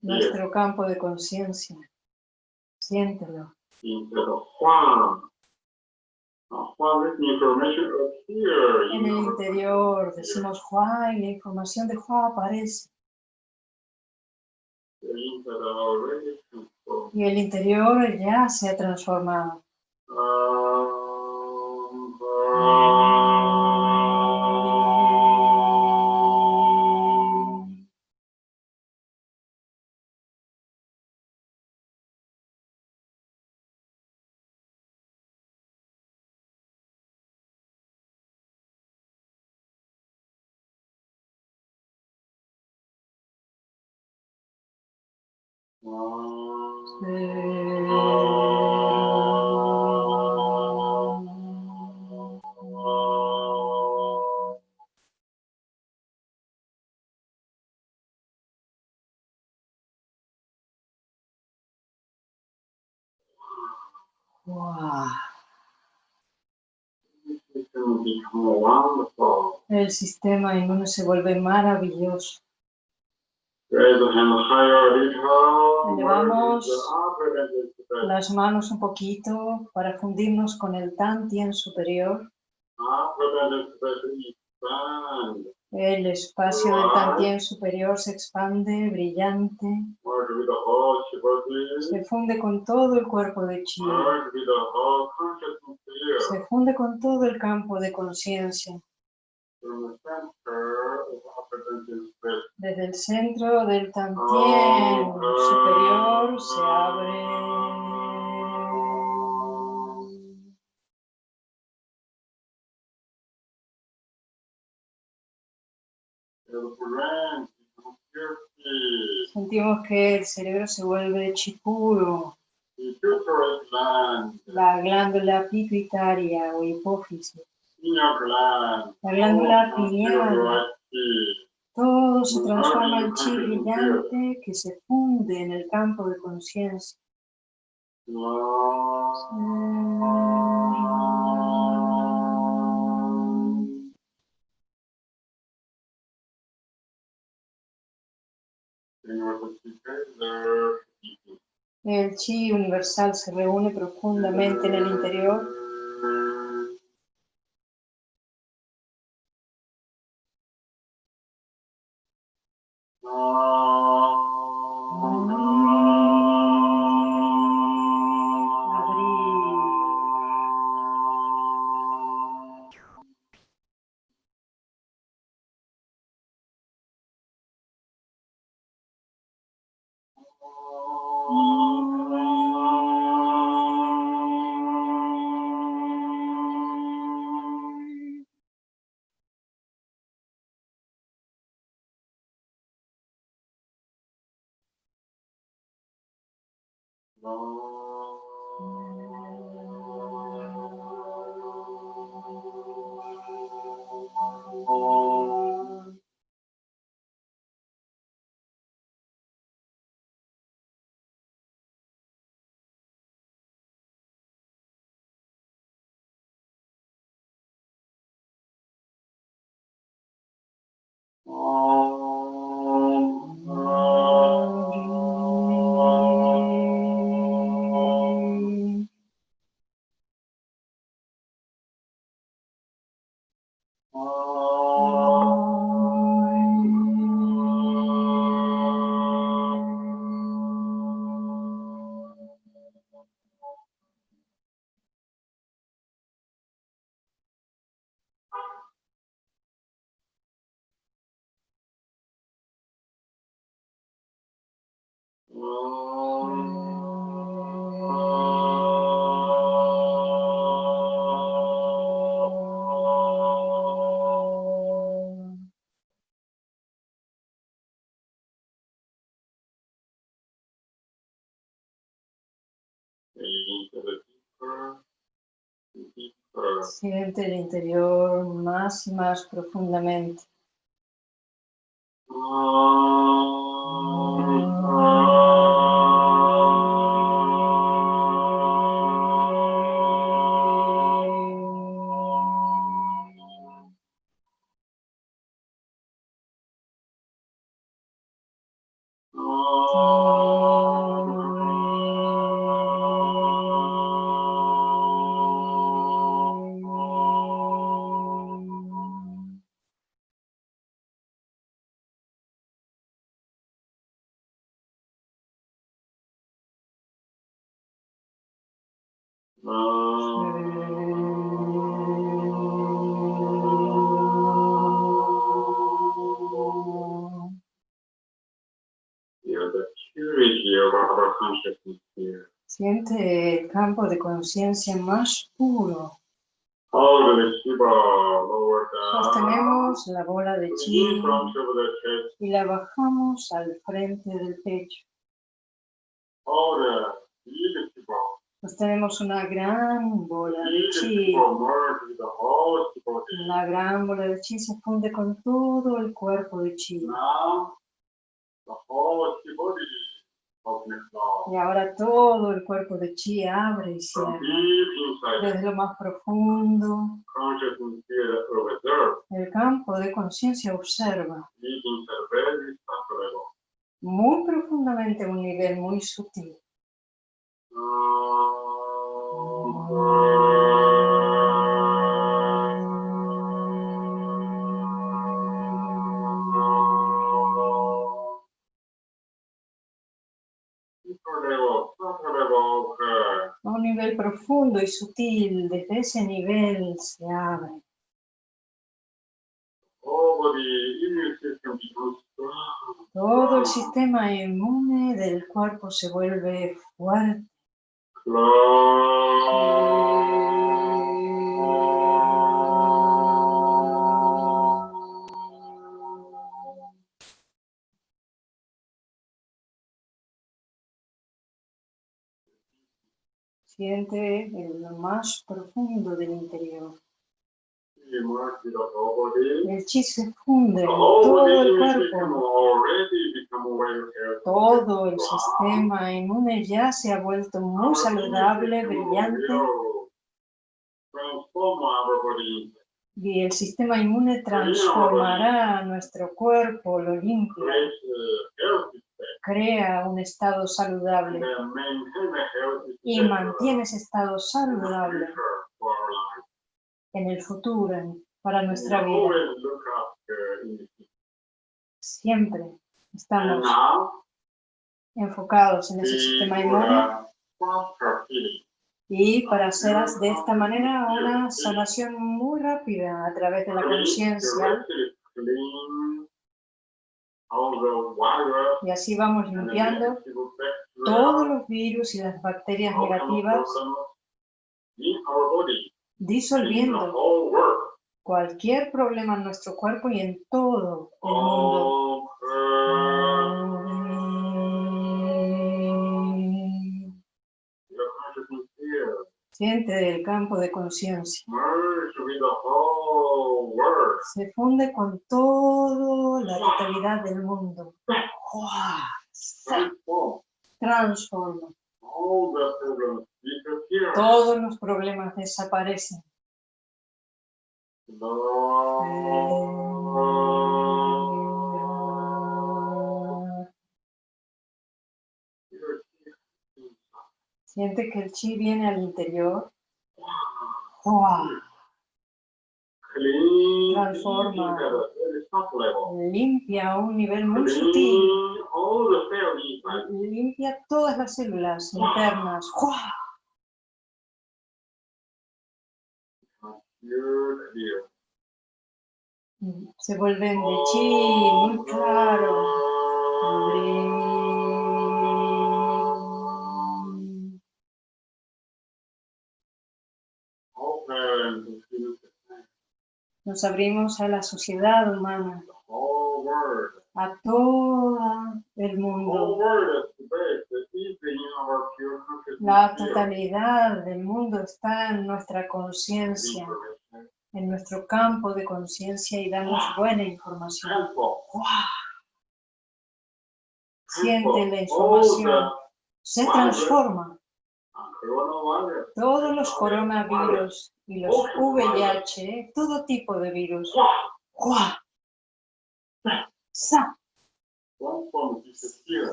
Nuestro campo de conciencia. Siéntelo. En el interior decimos Hua y la información de Hua aparece. Y el interior ya se ha transformado. El sistema inmune se vuelve maravilloso. Elevamos las manos un poquito para fundirnos con el Tantien superior. El espacio del Tantien superior se expande, brillante. Se funde con todo el cuerpo de Chi. Se funde con todo el campo de conciencia. Desde el centro del Tantien superior se abre. Sentimos que el cerebro se vuelve chipuro. La glándula pituitaria o hipófisis. La glándula pineal. Todo se transforma en chi brillante que se funde en el campo de conciencia. El chi universal se reúne profundamente en el interior Siente el interior más y más profundamente. Feel campo de conciencia más puro. Sostenemos la bola de chi y la bajamos al frente del pecho. Sostenemos una gran bola de chi. La gran bola de chi se funde con todo el cuerpo de chi. Y ahora todo el cuerpo de chi abre y cierra. Desde lo más profundo, el campo de conciencia observa. Muy profundamente a un nivel muy sutil. Nivel profundo y sutil, desde ese nivel se abre. Todo el sistema inmune del cuerpo se vuelve fuerte. Siente en lo más profundo del interior. El chi se funde en todo el cuerpo. Todo el sistema inmune ya se ha vuelto muy saludable, brillante, y el sistema inmune transformará nuestro cuerpo, lo limpia, crea un estado saludable y mantiene ese estado saludable en el futuro, para nuestra vida. Siempre estamos enfocados en ese sistema inmune y para hacer de esta manera una sanación muy rápida a través de la conciencia y así vamos limpiando todos los virus y las bacterias negativas, disolviendo cualquier problema en nuestro cuerpo y en todo el mundo. Siente el campo de conciencia. Se funde con toda la totalidad del mundo. Transforma. Todos los problemas desaparecen. Siente que el chi viene al interior. Transforma. Limpia a un nivel muy sutil. Limpia todas las células internas. Se vuelven de chi muy claro. Nos abrimos a la sociedad humana, a todo el mundo. La totalidad del mundo está en nuestra conciencia, en nuestro campo de conciencia y danos buena información. Siente la información, se transforma. Todos los coronavirus y los VIH, todo tipo de virus.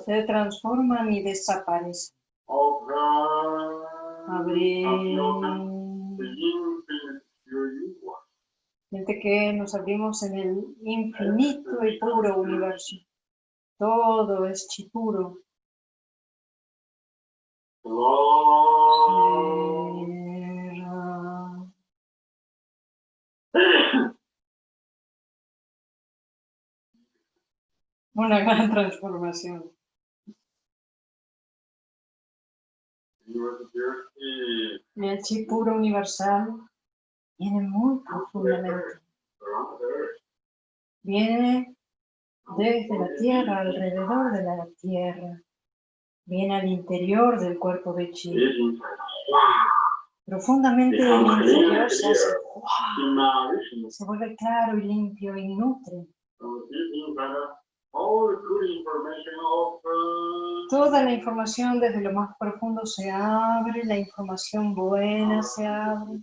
Se transforman y desaparecen. Siente que nos abrimos en el infinito y puro universo. Todo es puro. Una gran transformación. El chi puro universal viene muy profundamente. Viene desde la tierra, alrededor de la tierra. Viene al interior del cuerpo de chi. Profundamente en el interior se hace se vuelve claro y limpio y nutre. Toda la información desde lo más profundo se abre, la información buena se abre,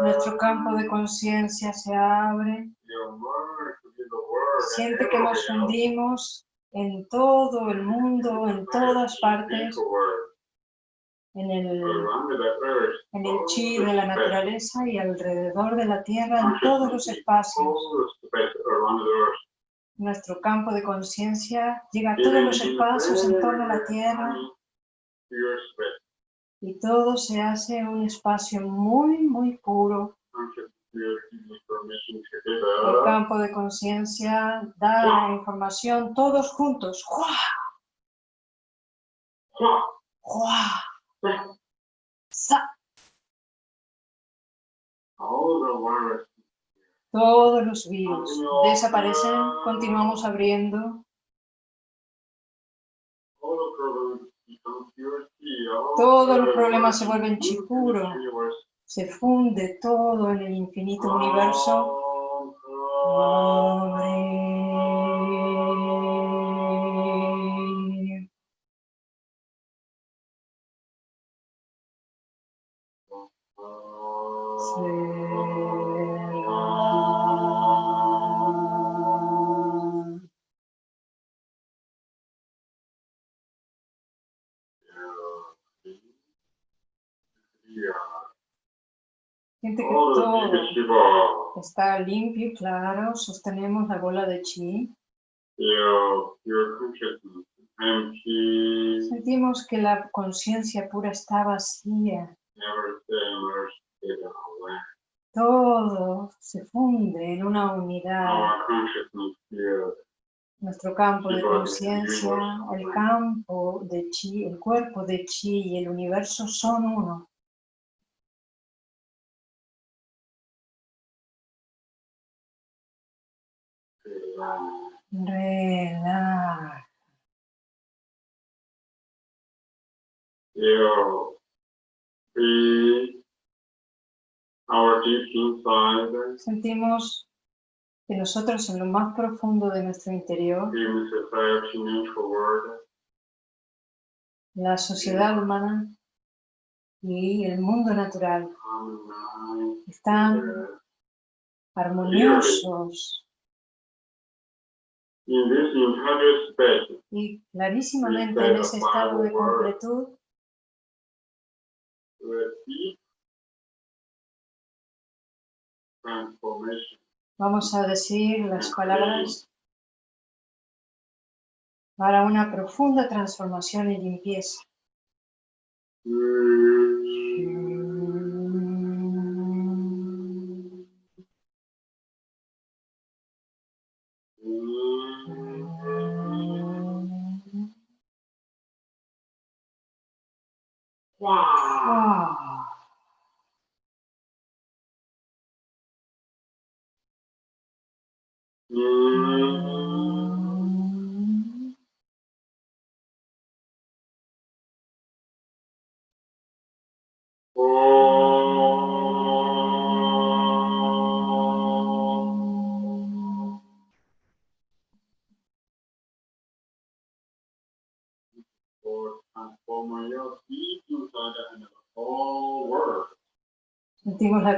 nuestro campo de conciencia se abre. Siente que nos hundimos en todo el mundo, en todas partes, en el, en el chi de la naturaleza y alrededor de la tierra, en todos los espacios. Nuestro campo de conciencia llega a todos los espacios en torno a la tierra y todo se hace un espacio muy, muy puro. El campo de conciencia da la información todos juntos. ¡Jua! ¡Jua! ¡Sa! Todos los virus desaparecen, continuamos abriendo. Todos los problemas se vuelven chi puro. universe. Se funde todo en el infinito universo. Está limpio y claro. Sostenemos la bola de chi. Sentimos que la conciencia pura está vacía. Todo se funde en una unidad. Nuestro campo de conciencia, el campo de chi, el cuerpo de chi y el universo son uno. Relaja. Feel free. Our deep inside. Sentimos que nosotros en lo más profundo de nuestro interior, la sociedad humana y el mundo natural están armoniosos y clarísimamente en ese estado de completud. Vamos a decir las palabras para una profunda transformación y limpieza. Ah.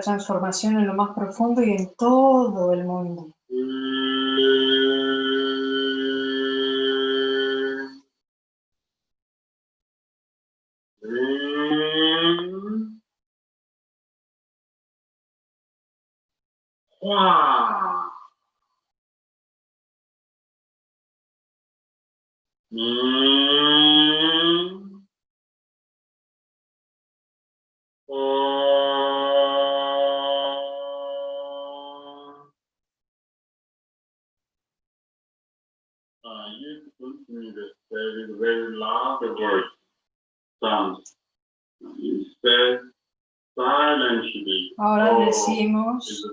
Transformación en lo más profundo y en todo el mundo. Loud words, sounds. Instead, silently. Ahora Oh, decimos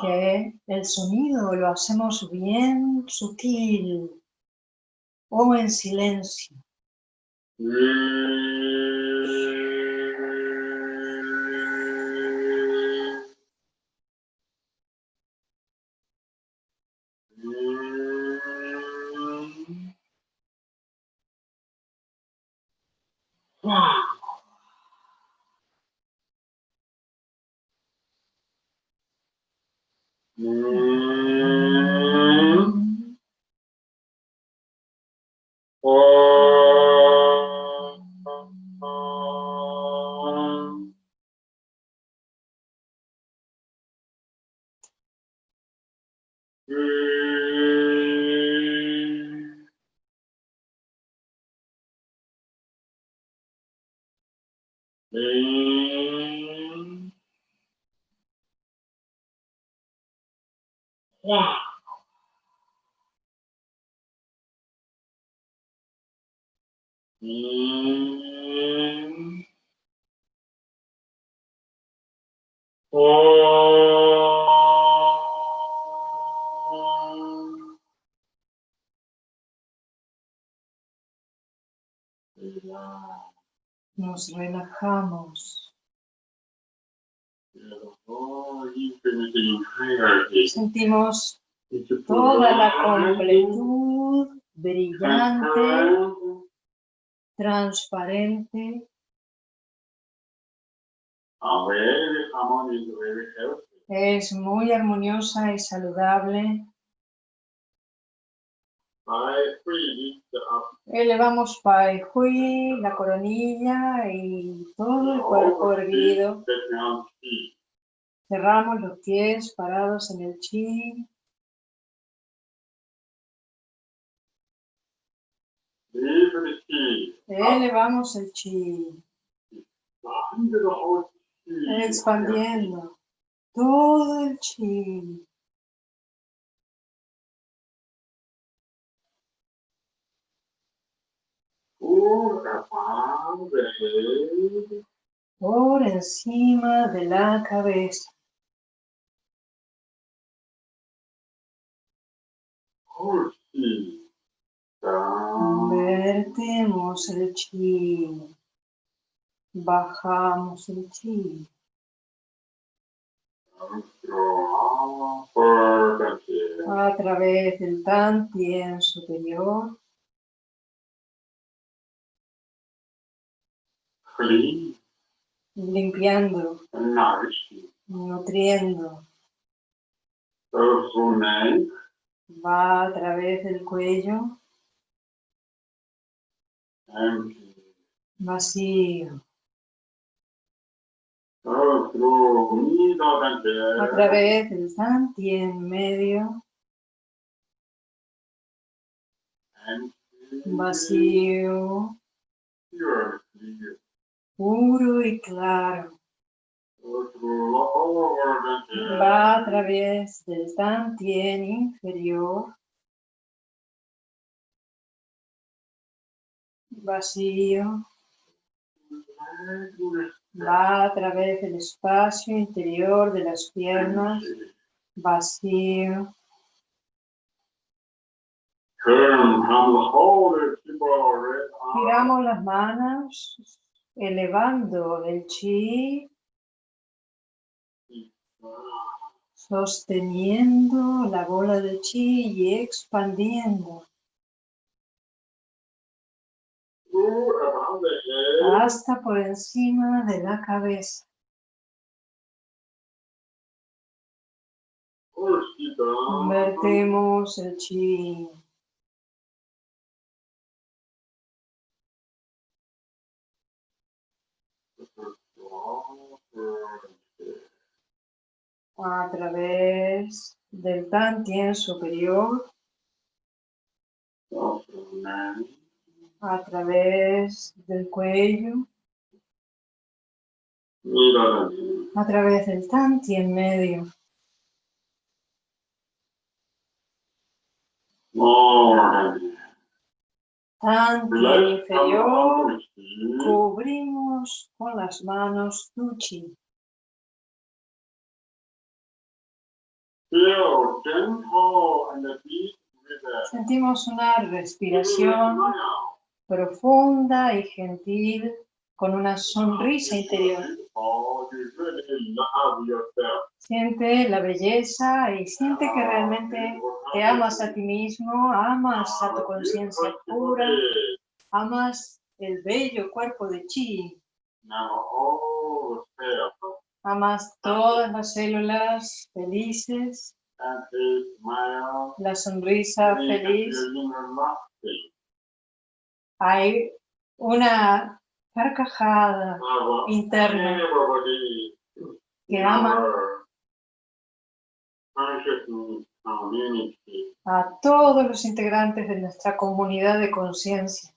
que el sonido lo hacemos bien sutil o en silencio. Nos relajamos. Sentimos toda la completud brillante, transparente, es muy armoniosa y saludable. Up Elevamos Pai Hui, la coronilla y todo el cuerpo erguido. Down feet. Cerramos los pies parados en el chi. Elevamos el chi, expandiendo todo el chi. All above the head. por encima de la cabeza. Vertemos el chi. Bajamos el chi. A través del tantien superior. Limpiando, nutriendo. Va a través del cuello. Vacío. Otro, unido también. a través del Tantien medio, vacío, puro y claro. Va a través del Tantien inferior, vacío, va a través del espacio interior de las piernas, vacío, giramos las manos, elevando el chi, sosteniendo la bola de chi y expandiendo hasta por encima de la cabeza. Push it down. Vertemos el chi. a través del Tantien superior, a través del cuello, a través del Tantien medio, more. Tantien Let's inferior, cubrimos con las manos tu chi. Feel gentle and deep with the Sentimos una respiración profunda y gentil con una sonrisa interior. Siente la belleza y siente que realmente te amas a ti mismo, amas a tu conciencia pura, amas el bello cuerpo de chi, amas todas las células felices, la sonrisa feliz. Hay una carcajada interna que ama consciousness community a todos los integrantes de nuestra comunidad de conciencia.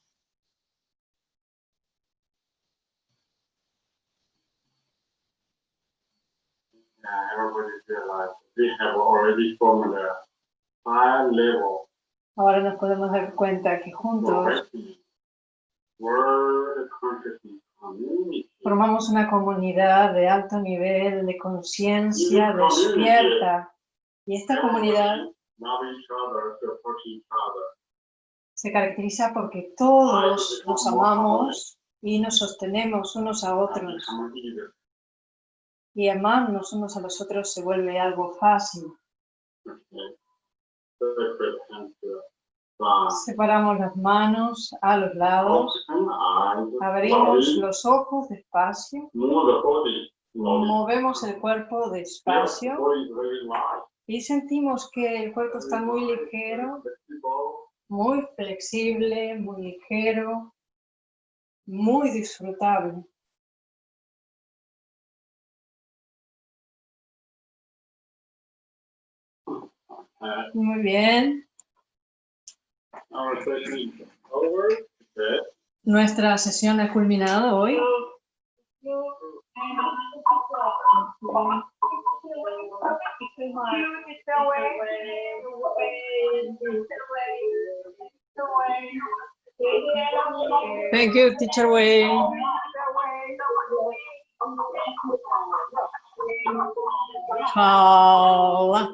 Yeah, everybody realize we have already formed a high level Ahora nos podemos dar cuenta que juntos progressing world consciousness community. Formamos una comunidad de alto nivel de conciencia despierta y esta comunidad se caracteriza porque todos nos amamos y nos sostenemos unos a otros y amarnos unos a los otros se vuelve algo fácil. Separamos las manos a los lados, abrimos los ojos despacio, movemos el cuerpo despacio y sentimos que el cuerpo está muy ligero, muy flexible, muy ligero, muy disfrutable. Muy bien. our session is over. Okay. Nuestra sesión ha culminado hoy. Thank you, teacher Wei. Chao.